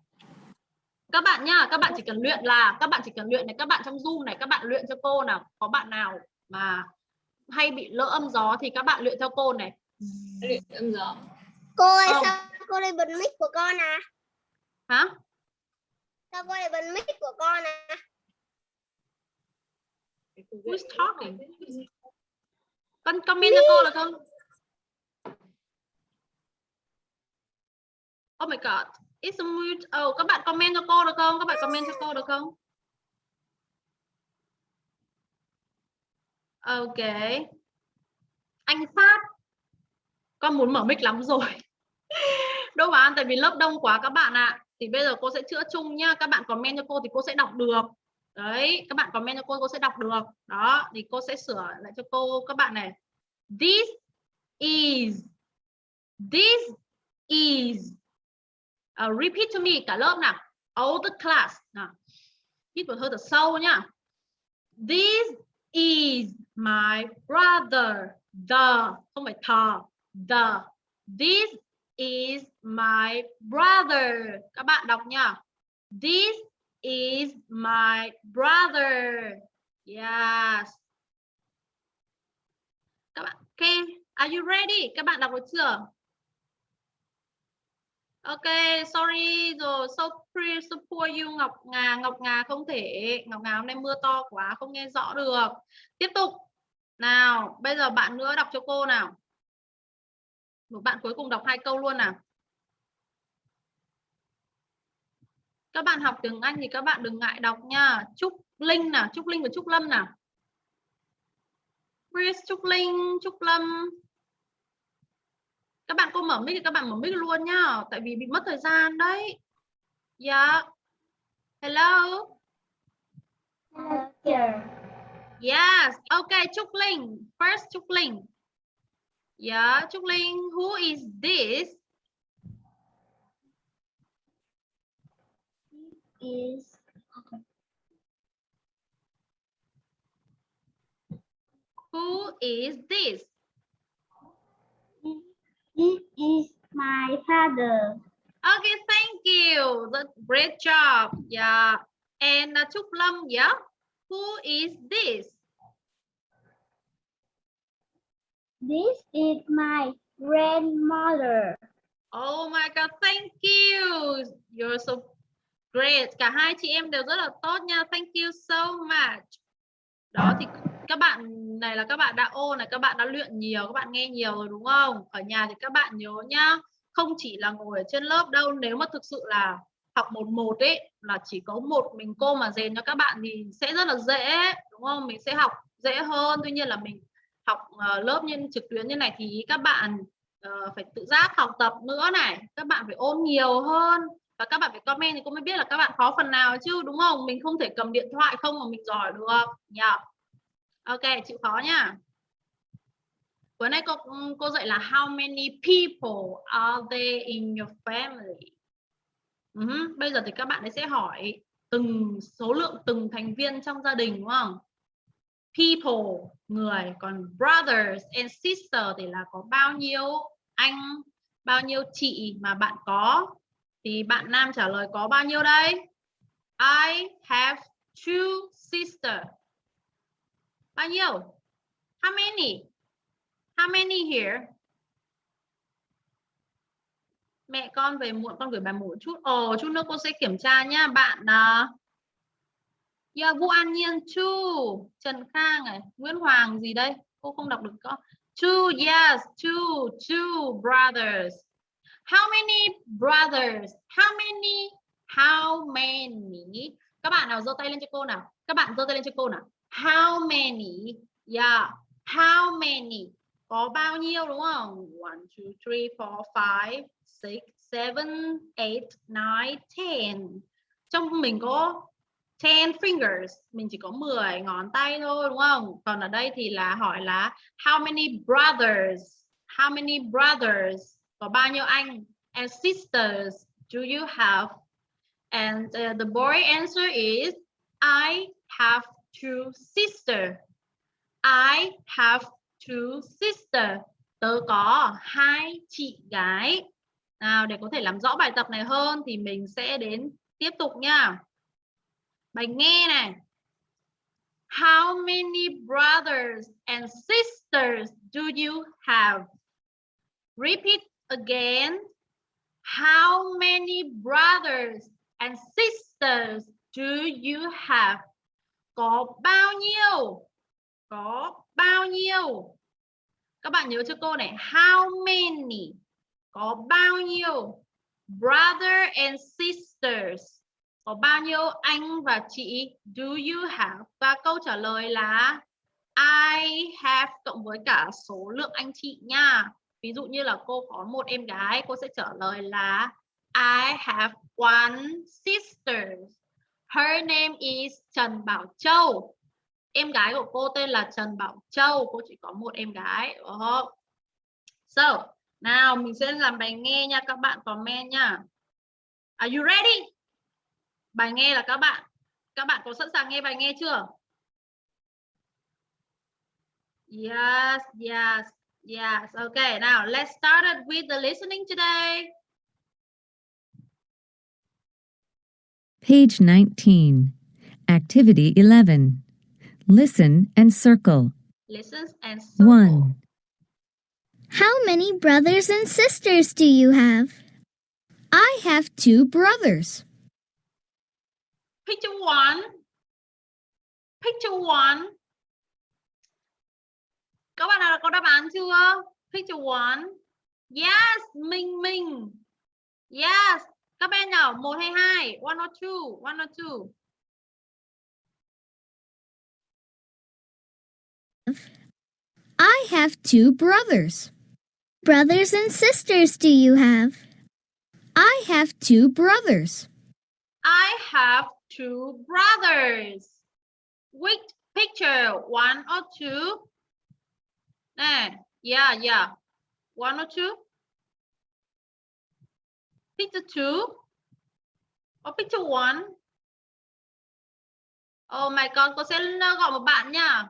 các bạn nhá, các bạn chỉ cần luyện là các bạn chỉ cần luyện này, các bạn trong Zoom này các bạn luyện cho cô nào. Có bạn nào mà hay bị lỡ âm gió thì các bạn luyện theo cô này. Luyện âm gió. Cô ơi Không. sao cô lại bật mic của con à? Hả? Sao cô lại bật mic của con à? Who's talking? Con comment cho cô được không? Oh my god. It's a mute. Oh, các bạn comment cho cô được không? Các bạn comment cho cô được không? Ok. Anh Phát. Con muốn mở mic lắm rồi. [laughs] Đâu mà tại vì lớp đông quá các bạn ạ. Thì bây giờ cô sẽ chữa chung nhá. Các bạn comment cho cô thì cô sẽ đọc được. Đấy, các bạn comment cho cô cô sẽ đọc được. Đó, thì cô sẽ sửa lại cho cô các bạn này. This is This is uh, repeat to me cả lớp nào. All the class. Nào. Hít một hơi thật sâu nhá. This is my brother. The không phải thờ. The This is my brother. Các bạn đọc nha. This is my brother. Yes. Các bạn, okay. Are you ready? Các bạn đọc được chưa? Ok, sorry rồi, so pre so you Ngọc Ngà, Ngọc Ngà không thể, Ngọc Ngà hôm nay mưa to quá không nghe rõ được. Tiếp tục. Nào, bây giờ bạn nữa đọc cho cô nào. Một bạn cuối cùng đọc hai câu luôn nào. Các bạn học tiếng Anh thì các bạn đừng ngại đọc nha. Trúc Linh nào, Trúc Linh và Trúc Lâm nào. Chris, Trúc Linh, Trúc Lâm. Các bạn cô mở mic thì các bạn mở mic luôn nhá, tại vì bị mất thời gian đấy. Dạ. Hello. Yes. Okay, Trúc Linh. First Trúc Linh. Yeah, Trúc Linh, who is this? Is Who is this? This is my father. Okay, thank you. That's great job. Yeah. And uh, Lâm, yeah. Who is this? This is my grandmother. Oh my God, thank you. You're so great. Cả hai chị em đều rất là tốt nha. Thank you so much. Đó thì các bạn này là các bạn đã ô này, các bạn đã luyện nhiều, các bạn nghe nhiều rồi đúng không? Ở nhà thì các bạn nhớ nhá. Không chỉ là ngồi ở trên lớp đâu, nếu mà thực sự là học một một ấy là chỉ có một mình cô mà rèn cho các bạn thì sẽ rất là dễ đúng không? Mình sẽ học dễ hơn. Tuy nhiên là mình học ờ, lớp như trực tuyến như này thì các bạn uh, phải tự giác học tập nữa này các bạn phải ôn nhiều hơn và các bạn phải comment thì cô mới biết là các bạn khó phần nào chứ đúng không mình không thể cầm điện thoại không mà mình giỏi được nhỉ ok, chịu khó nhá. Bữa nay cô cô dạy là how many people are there in your family? Uh -huh. bây giờ thì các bạn ấy sẽ hỏi từng số lượng từng thành viên trong gia đình, đúng không? People, người, còn brothers and sisters thì là có bao nhiêu anh, bao nhiêu chị mà bạn có? Thì bạn nam trả lời có bao nhiêu đây? I have two sisters bao nhiêu? How many? How many here? Mẹ con về muộn con gửi bài một chút. Ồ chút nữa cô sẽ kiểm tra nha bạn uh, Yeah, Vũ An Nhiên two Trần Khang này Nguyễn Hoàng gì đây? Cô không đọc được có two yes two two brothers. How many brothers? How many? How many? Các bạn nào giơ tay lên cho cô nào? Các bạn giơ tay lên cho cô nào? How many? Yeah. How many? Có bao nhiêu đúng không? One two three four five six seven eight nine ten. Trong mình có 10 fingers. Mình chỉ có 10 ngón tay thôi đúng không? Còn ở đây thì là hỏi là how many brothers? How many brothers? Có bao nhiêu anh? And sisters do you have? And uh, the boy answer is I have two sisters I have two sisters tớ có hai chị gái nào, để có thể làm rõ bài tập này hơn thì mình sẽ đến tiếp tục nha Bài nghe này. How many brothers and sisters do you have? Repeat again. How many brothers and sisters do you have? Có bao nhiêu? Có bao nhiêu? Các bạn nhớ cho cô này. How many? Có bao nhiêu? Brother and sisters có bao nhiêu anh và chị do you have và câu trả lời là, I have cộng với cả số lượng anh chị nha ví dụ như là cô có một em gái, cô sẽ trả lời là, I have one sister her name is Trần Bảo Châu. Em gái của cô tên là Trần Bảo Châu. Cô chỉ có một em gái oh. so, nào, mình sẽ làm bài nghe nha, các bạn comment nha. Are you ready? Bài nghe là các bạn. Các bạn có sẵn sàng nghe bài nghe chưa? Yes yes yes. Okay now let's start with the listening today. Page 19. Activity 11. Listen and circle. listen and circle. 1, How many brothers and sisters do you have? I have two brothers. Picture one. Picture one. Các bạn nào có đáp án chưa? Picture one. Yes, Minh Minh. Yes. Các bạn nào một hay hai? One or two? One or two? I have two brothers. Brothers and sisters do you have? I have two brothers. I have two brothers. Which picture? One or two? Nè, yeah, yeah. One or two? Picture two? Or picture one? Oh my god, cô sẽ gọi một bạn nha.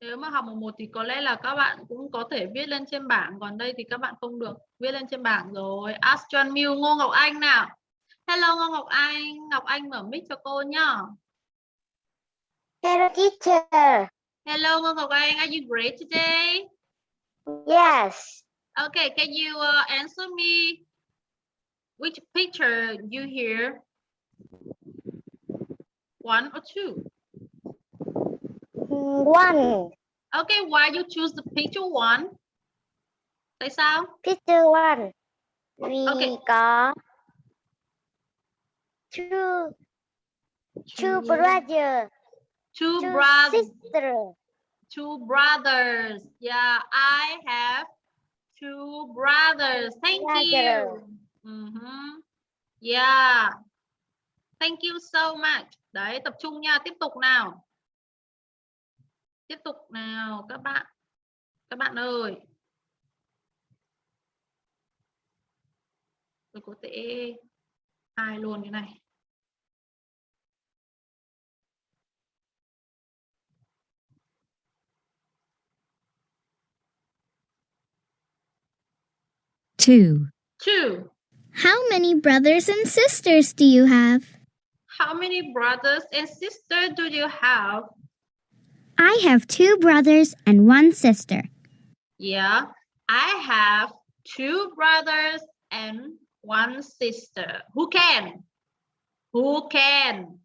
Nếu mà học một một thì có lẽ là các bạn cũng có thể viết lên trên bảng Còn đây thì các bạn không được viết lên trên bảng rồi Astron Miu Ngô Ngọc Anh nào Hello Ngô Ngọc Anh Ngọc Anh mở mic cho cô nhá Hello, teacher. Hello Ngô Ngọc Anh Are you great today? Yes. Okay, can you uh, answer me which picture you hear? One or two? One. Okay, why you choose the picture one? Tại sao? Picture one. We Okay. có two two brothers, Two two brothers. sisters. Two brothers. Yeah, I have two brothers. Thank you. Brother. Mhm. Yeah. Thank you so much. Đấy, tập trung nha, tiếp tục nào. Tiếp tục nào các bạn. Các bạn ơi. Tôi có thể ai luôn cái này. Two. Two. How many brothers and sisters do you have? How many brothers and sisters do you have? I have two brothers and one sister. Yeah, I have two brothers and one sister. Who can? Who can?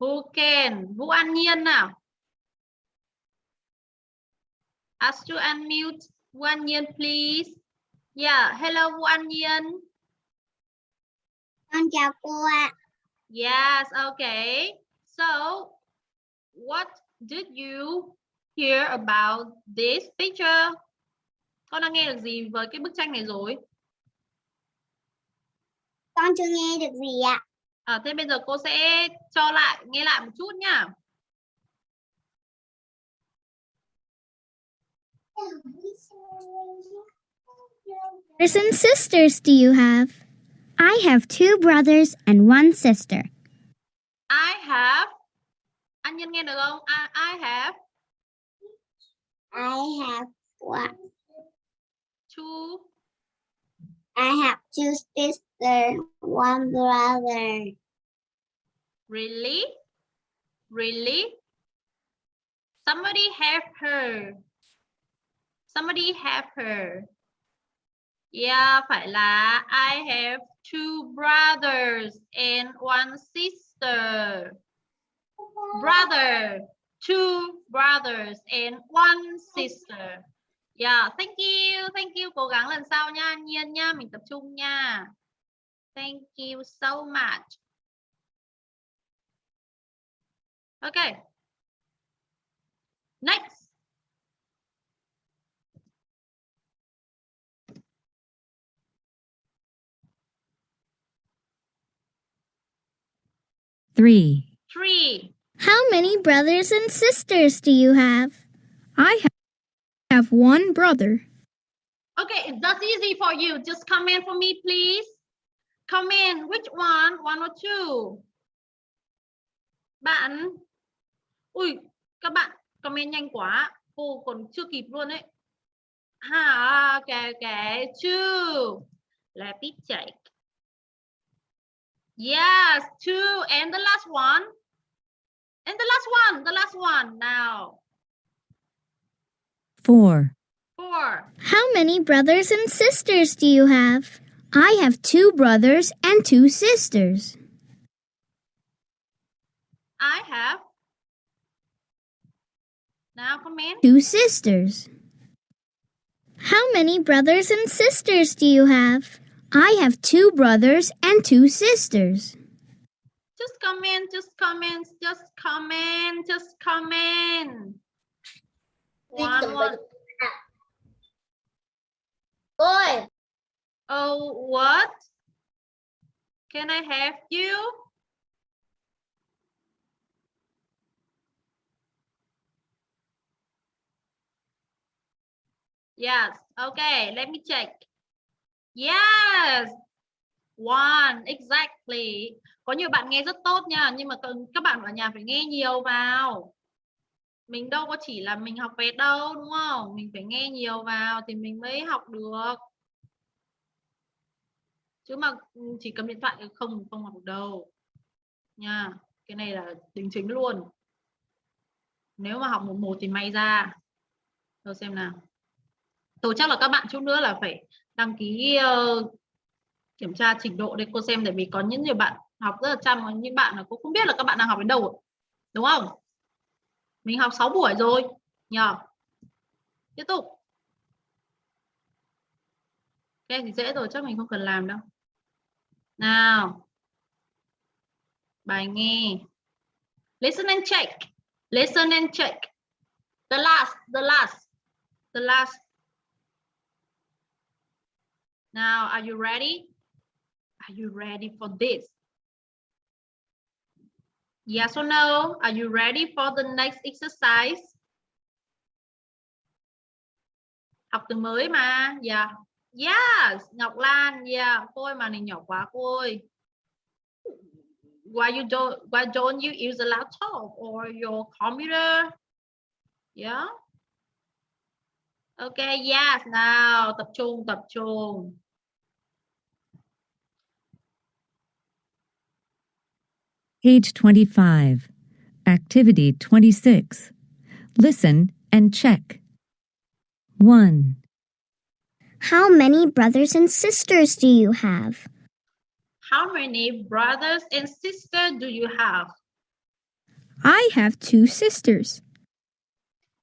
Who can? Who An Nhiên nào. Ask to unmute. Vũ An Nhiên, please. Yeah, hello Vũ An Nhiên. Con chào cô ạ. Yes, okay. So, what did you hear about this picture? Con đã nghe được gì với cái bức tranh này rồi? Con chưa nghe được gì ạ. À, thế bây giờ cô sẽ cho lại nghe lại một chút nhá. Brothers and sisters do you have? I have two brothers and one sister. I have Anh Nhân nghe được không? I, I have I have one. two I have two sisters, one brother. really really somebody have her somebody have her yeah, phải là I have two brothers and one sister. Brother, two brothers and one sister. Yeah, thank you thank you. Cố gắng lần sau nha, nhiên nha, mình tập trung nha. Thank you so much. Okay. Next. Three. Three. How many brothers and sisters do you have? I ha- have one brother. Okay, that's easy for you. Just comment for me, please. Comment which one, one or two. Bạn. Ui, các bạn comment nhanh quá. Cô còn chưa kịp luôn đấy. Ha, okay, okay. Two. Let me check. Yes, two. And the last one. And the last one, the last one now. Four. Four. How many brothers and sisters do you have? I have two brothers and two sisters. I have. Nào comment. Two sisters. How many brothers and sisters do you have? I have two brothers and two sisters. Just comment, just comment, just comment, just comment. One, one. Ôi, Oh, what? Can I have you? Yes. Okay, let me check. Yes. One, exactly. Có nhiều bạn nghe rất tốt nha, nhưng mà cần- các bạn ở nhà phải nghe nhiều vào. Mình đâu có chỉ là mình học vẹt đâu, đúng không? Mình phải nghe nhiều vào thì mình mới học được. chứ mà ừ, chỉ cầm điện thoại không không học được đâu nha cái này là đính chính luôn nếu mà học một một thì may ra tôi xem nào tôi chắc là các bạn chút nữa là phải đăng ký uh, kiểm tra trình độ để cô xem tại vì có những nhiều bạn học rất là chăm có những bạn là cô không biết là các bạn đang học đến đâu rồi. đúng không? Mình học 6 buổi rồi nhờ. Tiếp tục. Cái thì dễ rồi chắc mình không cần làm đâu. Nào. Bài nghe. Listen and check. Listen and check. The last the last. The last now are you ready? Are you ready for this? Yes or no? Are you ready for the next exercise? Học từ mới mà. Yeah Yes, Ngọc Lan, dạ. yeah, cô ơi màn hình nhỏ quá cô ơi. Why you don't why don't you use a laptop or your computer? Yeah. Okay, yes, Now tập trung tập trung. Page 25. Activity 26. Listen and check. 1, How many brothers and sisters do you have? How many brothers and sisters do you have? I have two sisters.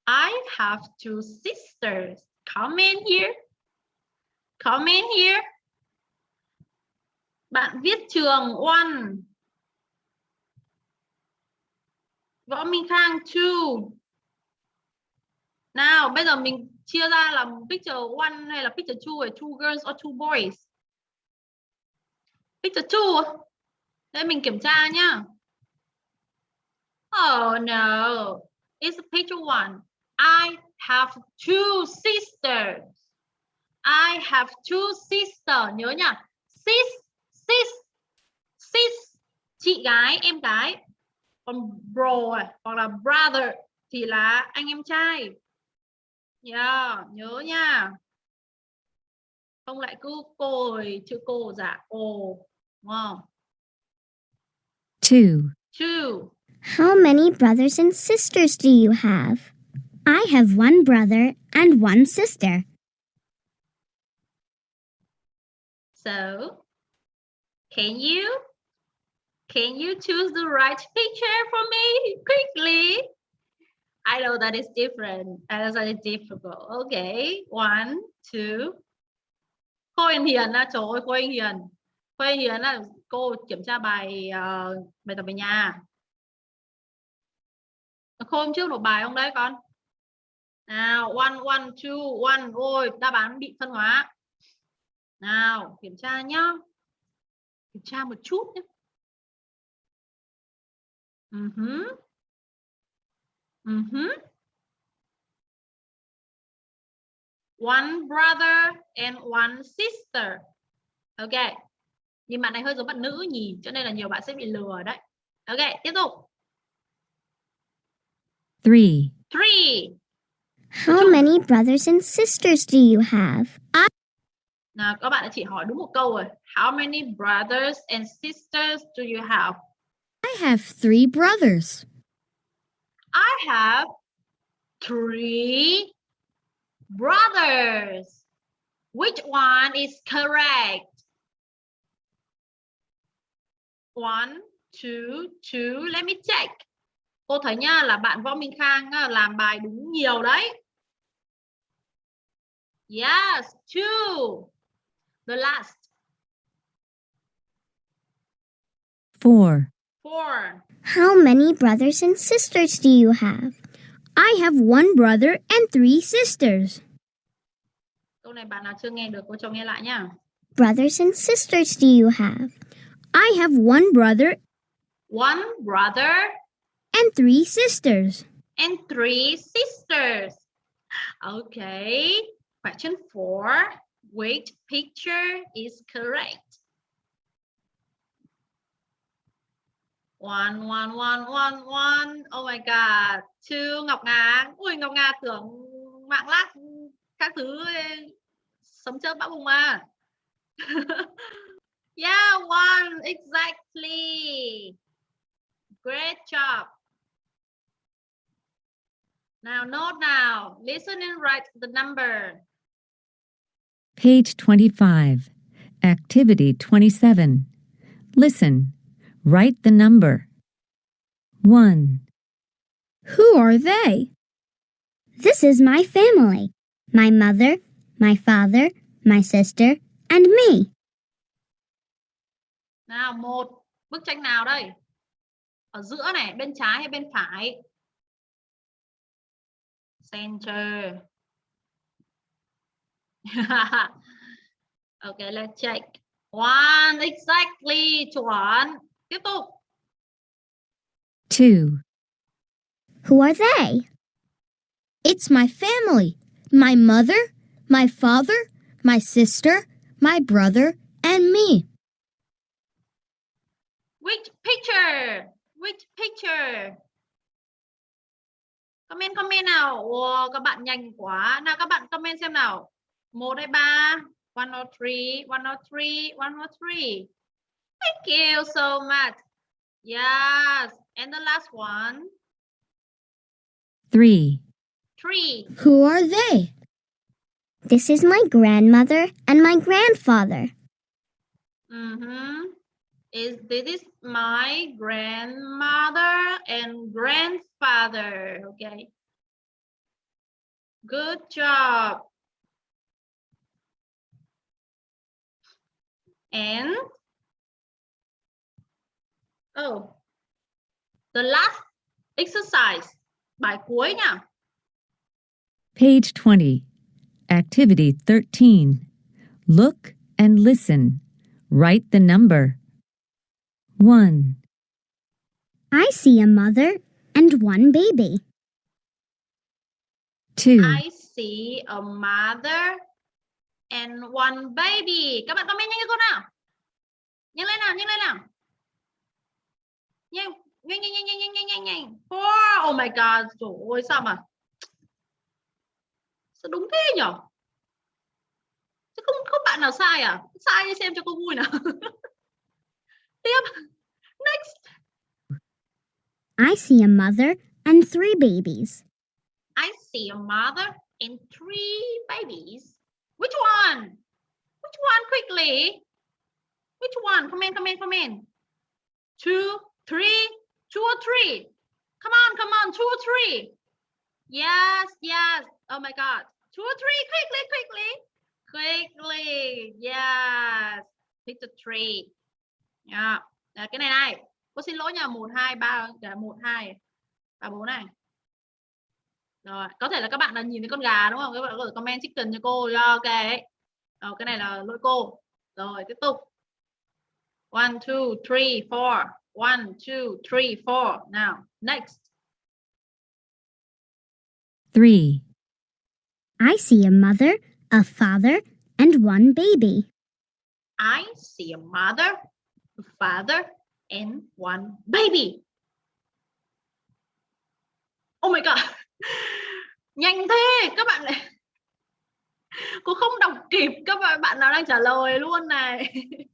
I have two sisters. Come in here. Come in here. Bạn viết trường one. Võ Minh Khang two. Nào, bây giờ mình chia ra làm picture one hay là picture two hay two girls or two boys? Picture two. Đây mình kiểm tra nhá. Oh no. It's picture one. I have two sisters. I have two sisters. Nhớ nhá. Sis, sis, sis. Chị gái, em gái. Còn bro à, hoặc là brother thì là anh em trai. Yeah, nhớ nha. Không lại cứ cô rồi, chữ cô giả cô. Đúng không? 2, Two. How many brothers and sisters do you have? I have one brother and one sister. So, can you can you choose the right picture for me [laughs] quickly? I know that is different. That is difficult. Okay, one, two. Cô Khôi Hiền á, trời ơi cô Khôi Hiền. Cô Khôi Hiền là cô kiểm tra bài uh, bài tập về nhà. Cô hôm trước nộp bài không đấy con? Nào, one, one, two, one. Ôi, đáp án bị phân hóa. Nào, kiểm tra nhá. Kiểm tra một chút nhé. Uh -huh. Uh -huh. One brother and one sister. Ok. Nhưng bạn này hơi giống bạn nữ nhỉ, cho nên là nhiều bạn sẽ bị lừa đấy. Ok, tiếp tục. 3, Three. How many brothers and sisters do you have? Nào, các bạn đã chỉ hỏi đúng một câu rồi. How many brothers and sisters do you have? I have three brothers. I have three brothers. Which one is correct? One, two, two. Let me check. Cô thấy nha là bạn Võ Minh Khang làm bài đúng nhiều đấy. Yes, two. The last. Four. Four. How many brothers and sisters do you have? I have one brother and three sisters. Câu này bạn nào chưa nghe được cô cho nghe lại nha. Brothers and sisters do you have? I have one brother One brother and three sisters. and three sisters. Okay. Question four. Which picture is correct? One, one, one, one, one. Oh my God. Two, Ngọc Nga. Ui, Ngọc Nga tưởng mạng lát các thứ sấm sống chớp bão bùng à. [laughs] yeah, one. Exactly. Great job. Now, note now. Listen and write the number. Page 25. Activity 27. Listen. Write the number. 1, Who are they? This is my family. My mother, my father, my sister, and me. Nào, một. Bức tranh nào đây? Ở giữa này, bên trái hay bên phải? Center. [laughs] okay, let's check. One, exactly. Chuẩn. Tiếp tục. 2, Who are they? It's my family. My mother, my father, my sister, my brother, and me. Which picture? Which picture? Comment comment nào. Wow, các bạn nhanh quá. Nào các bạn comment xem nào. Một hay ba? 103, 103, 103. Thank you so much. Yes. And the last one. 3, Three. Who are they? This is my grandmother and my grandfather. Mm-hmm. Is this is my grandmother and grandfather? Okay. Good job. And oh, the last exercise bài cuối nha. Page 20. Activity 13. Look and listen. Write the number. 1, I see a mother and one baby. 2, I see a mother and one baby. Các bạn comment nhanh cho cô nào. Nhanh lên nào, nhanh lên nào. Nhanh, nhanh, nhanh, nhanh, nhanh, nhanh, nhanh, nhanh, nhanh. Four. Oh my god, trời ơi sao mà sao đúng thế nhở? Chứ không không bạn nào sai à? Sai đi xem cho cô vui nào. [laughs] Tiếp. Next. I see a mother and three babies. I see a mother and three babies. Which one? Which one quickly? Which one? Come in, come in, come in. Two, three, two or three. Come on, come on, two or three. Yes, yes. Oh my God. Two or three, quickly, quickly. Quickly. Yes. Pick the tree. Yeah. Đấy, cái này này. Cô xin lỗi nha. một hai ba cả một hai ba bốn này. Rồi, có thể là các bạn là nhìn thấy con gà đúng không? Các bạn có thể comment chicken cho cô. Yeah, ok. Rồi, cái này là lỗi cô. Rồi, tiếp tục. One, two, three, four. One, two, three, four. Now, next. 3, I see a mother, a father, and one baby. I see a mother, a father, and one baby. Oh my god. [laughs] Nhanh thế, các bạn lại Cô không đọc kịp các bạn bạn nào đang trả lời luôn này. [laughs]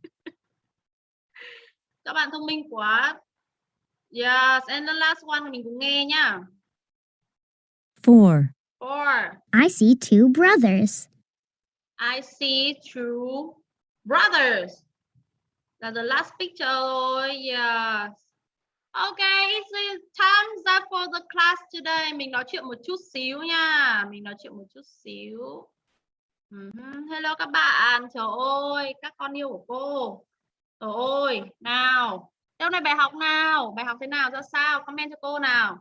các bạn thông minh quá. Yes, and the last one mình cùng nghe nhá. 4, Four. I see two brothers. I see two brothers. Là the last picture rồi. Yes. Okay, it's time up for the class today. Mình nói chuyện một chút xíu nha. Mình nói chuyện một chút xíu. Uh-huh. Hello các bạn. Trời ơi, các con yêu của cô. Ôi, nào. Hôm nay bài học nào? Bài học thế nào ra sao? Comment cho cô nào.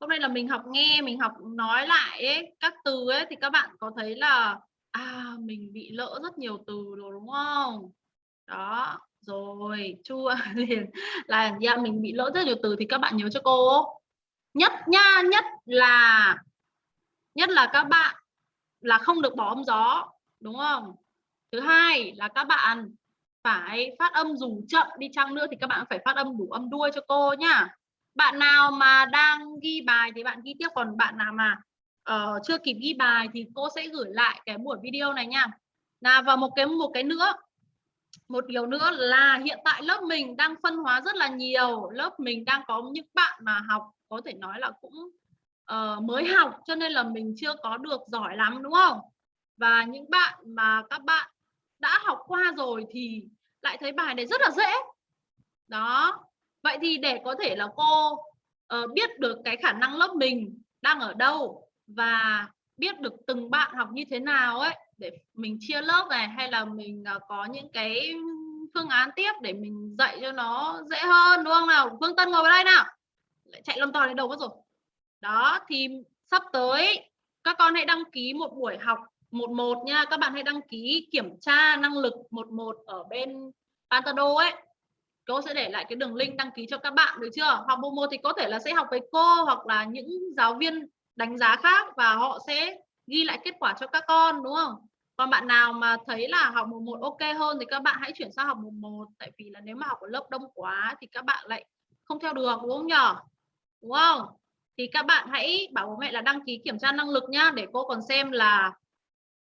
Hôm nay là mình học nghe, mình học nói lại ấy, các từ ấy thì các bạn có thấy là à mình bị lỡ rất nhiều từ rồi đúng không? Đó, rồi chua [laughs] liền là dạ mình bị lỡ rất nhiều từ thì các bạn nhớ cho cô. Nhất nha, nhất là nhất là các bạn là không được bỏ âm gió, đúng không? Thứ hai là các bạn phải phát âm dù chậm đi chăng nữa thì các bạn phải phát âm đủ âm đuôi cho cô nhá. Bạn nào mà đang ghi bài thì bạn ghi tiếp còn bạn nào mà uh, chưa kịp ghi bài thì cô sẽ gửi lại cái buổi video này nha. Là và một cái một cái nữa. Một điều nữa là hiện tại lớp mình đang phân hóa rất là nhiều. Lớp mình đang có những bạn mà học có thể nói là cũng uh, mới học cho nên là mình chưa có được giỏi lắm đúng không? Và những bạn mà các bạn đã học qua rồi thì lại thấy bài này rất là dễ. Đó. Vậy thì để có thể là cô uh, biết được cái khả năng lớp mình đang ở đâu và biết được từng bạn học như thế nào ấy để mình chia lớp này hay là mình uh, có những cái phương án tiếp để mình dạy cho nó dễ hơn đúng không nào? Phương Tân ngồi vào đây nào. Lại chạy lon to đến đâu mất rồi. Đó thì sắp tới các con hãy đăng ký một buổi học một một nha các bạn hãy đăng ký kiểm tra năng lực một một ở bên Pantado ấy. Cô sẽ để lại cái đường link đăng ký cho các bạn được chưa? Học một một thì có thể là sẽ học với cô hoặc là những giáo viên đánh giá khác và họ sẽ ghi lại kết quả cho các con, đúng không? Còn bạn nào mà thấy là học một một ok hơn thì các bạn hãy chuyển sang học một một. Tại vì là nếu mà học ở lớp đông quá thì các bạn lại không theo được, đúng không nhở đúng không? Thì các bạn hãy bảo bố mẹ là đăng ký kiểm tra năng lực nhá, để cô còn xem là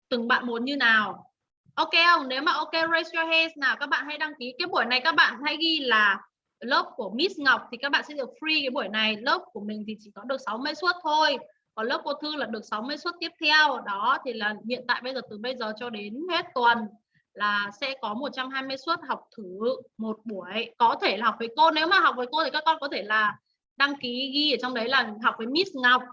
từng bạn muốn như nào? Ok không? Nếu mà ok, raise your hands nào, các bạn hãy đăng ký. Cái buổi này các bạn hãy ghi là lớp của Miss Ngọc thì các bạn sẽ được free cái buổi này. Lớp của mình thì chỉ có được 60 suất thôi. Còn lớp cô Thư là được 60 suất tiếp theo. Đó, thì là hiện tại bây giờ, từ bây giờ cho đến hết tuần là sẽ có 120 suất học thử một buổi. Có thể là học với cô. Nếu mà học với cô thì các con có thể là đăng ký, ghi ở trong đấy là học với Miss Ngọc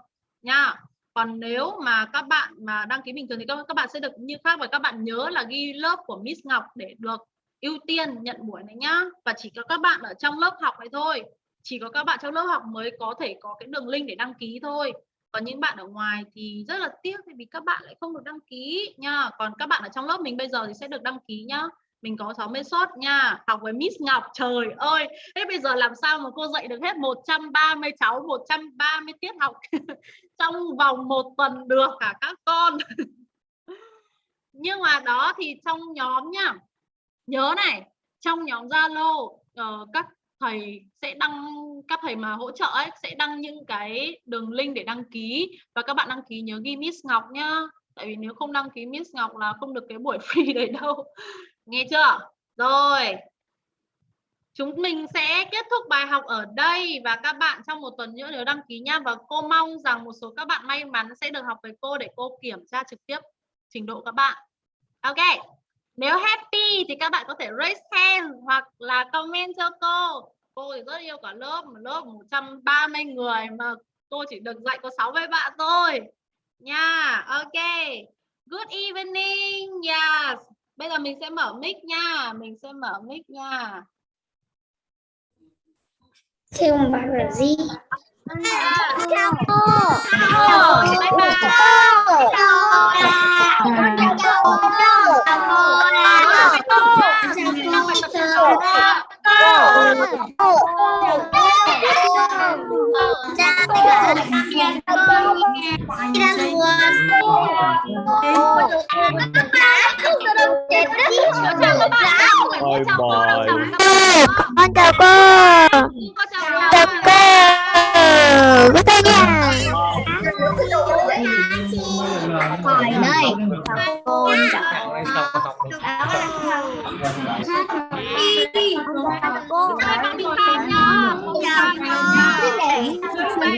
nha còn nếu mà các bạn mà đăng ký bình thường thì các, các bạn sẽ được như khác và các bạn nhớ là ghi lớp của Miss Ngọc để được ưu tiên nhận buổi này nhá. Và chỉ có các bạn ở trong lớp học này thôi. Chỉ có các bạn trong lớp học mới có thể có cái đường link để đăng ký thôi. Còn những bạn ở ngoài thì rất là tiếc vì các bạn lại không được đăng ký nha còn các bạn ở trong lớp mình bây giờ thì sẽ được đăng ký nhá. Mình có 60 suất nha. Học với Miss Ngọc trời ơi! Thế bây giờ làm sao mà cô dạy được hết 130 cháu 130 tiết học? [laughs] trong vòng một tuần được cả các con. [laughs] Nhưng mà đó thì trong nhóm nhá. Nhớ này trong nhóm Zalo uh, các thầy sẽ đăng các thầy mà hỗ trợ ấy sẽ đăng những cái đường link để đăng ký. Và các bạn đăng ký nhớ ghi Miss Ngọc nhá. Tại vì nếu không đăng ký Miss Ngọc là không được cái buổi [laughs] free đấy đâu. Nghe chưa? Rồi chúng mình sẽ kết thúc bài học ở đây và các bạn trong một tuần nữa nếu đăng ký nha và cô mong rằng một số các bạn may mắn sẽ được học với cô để cô kiểm tra trực tiếp trình độ các bạn. Ok, nếu happy thì các bạn có thể raise hand hoặc là comment cho cô. Cô thì rất yêu cả lớp một lớp 130 người mà cô chỉ được dạy có 60 bạn thôi. Nha, ok. Good evening, yes. Bây giờ mình sẽ mở mic nha, mình sẽ mở mic nha. Chào bạn là gì? chào cô bye bye Chào Ôi bòi Con chào cô Chào cô Cô tay nha Hỏi đây. Cô. Cô. Cô.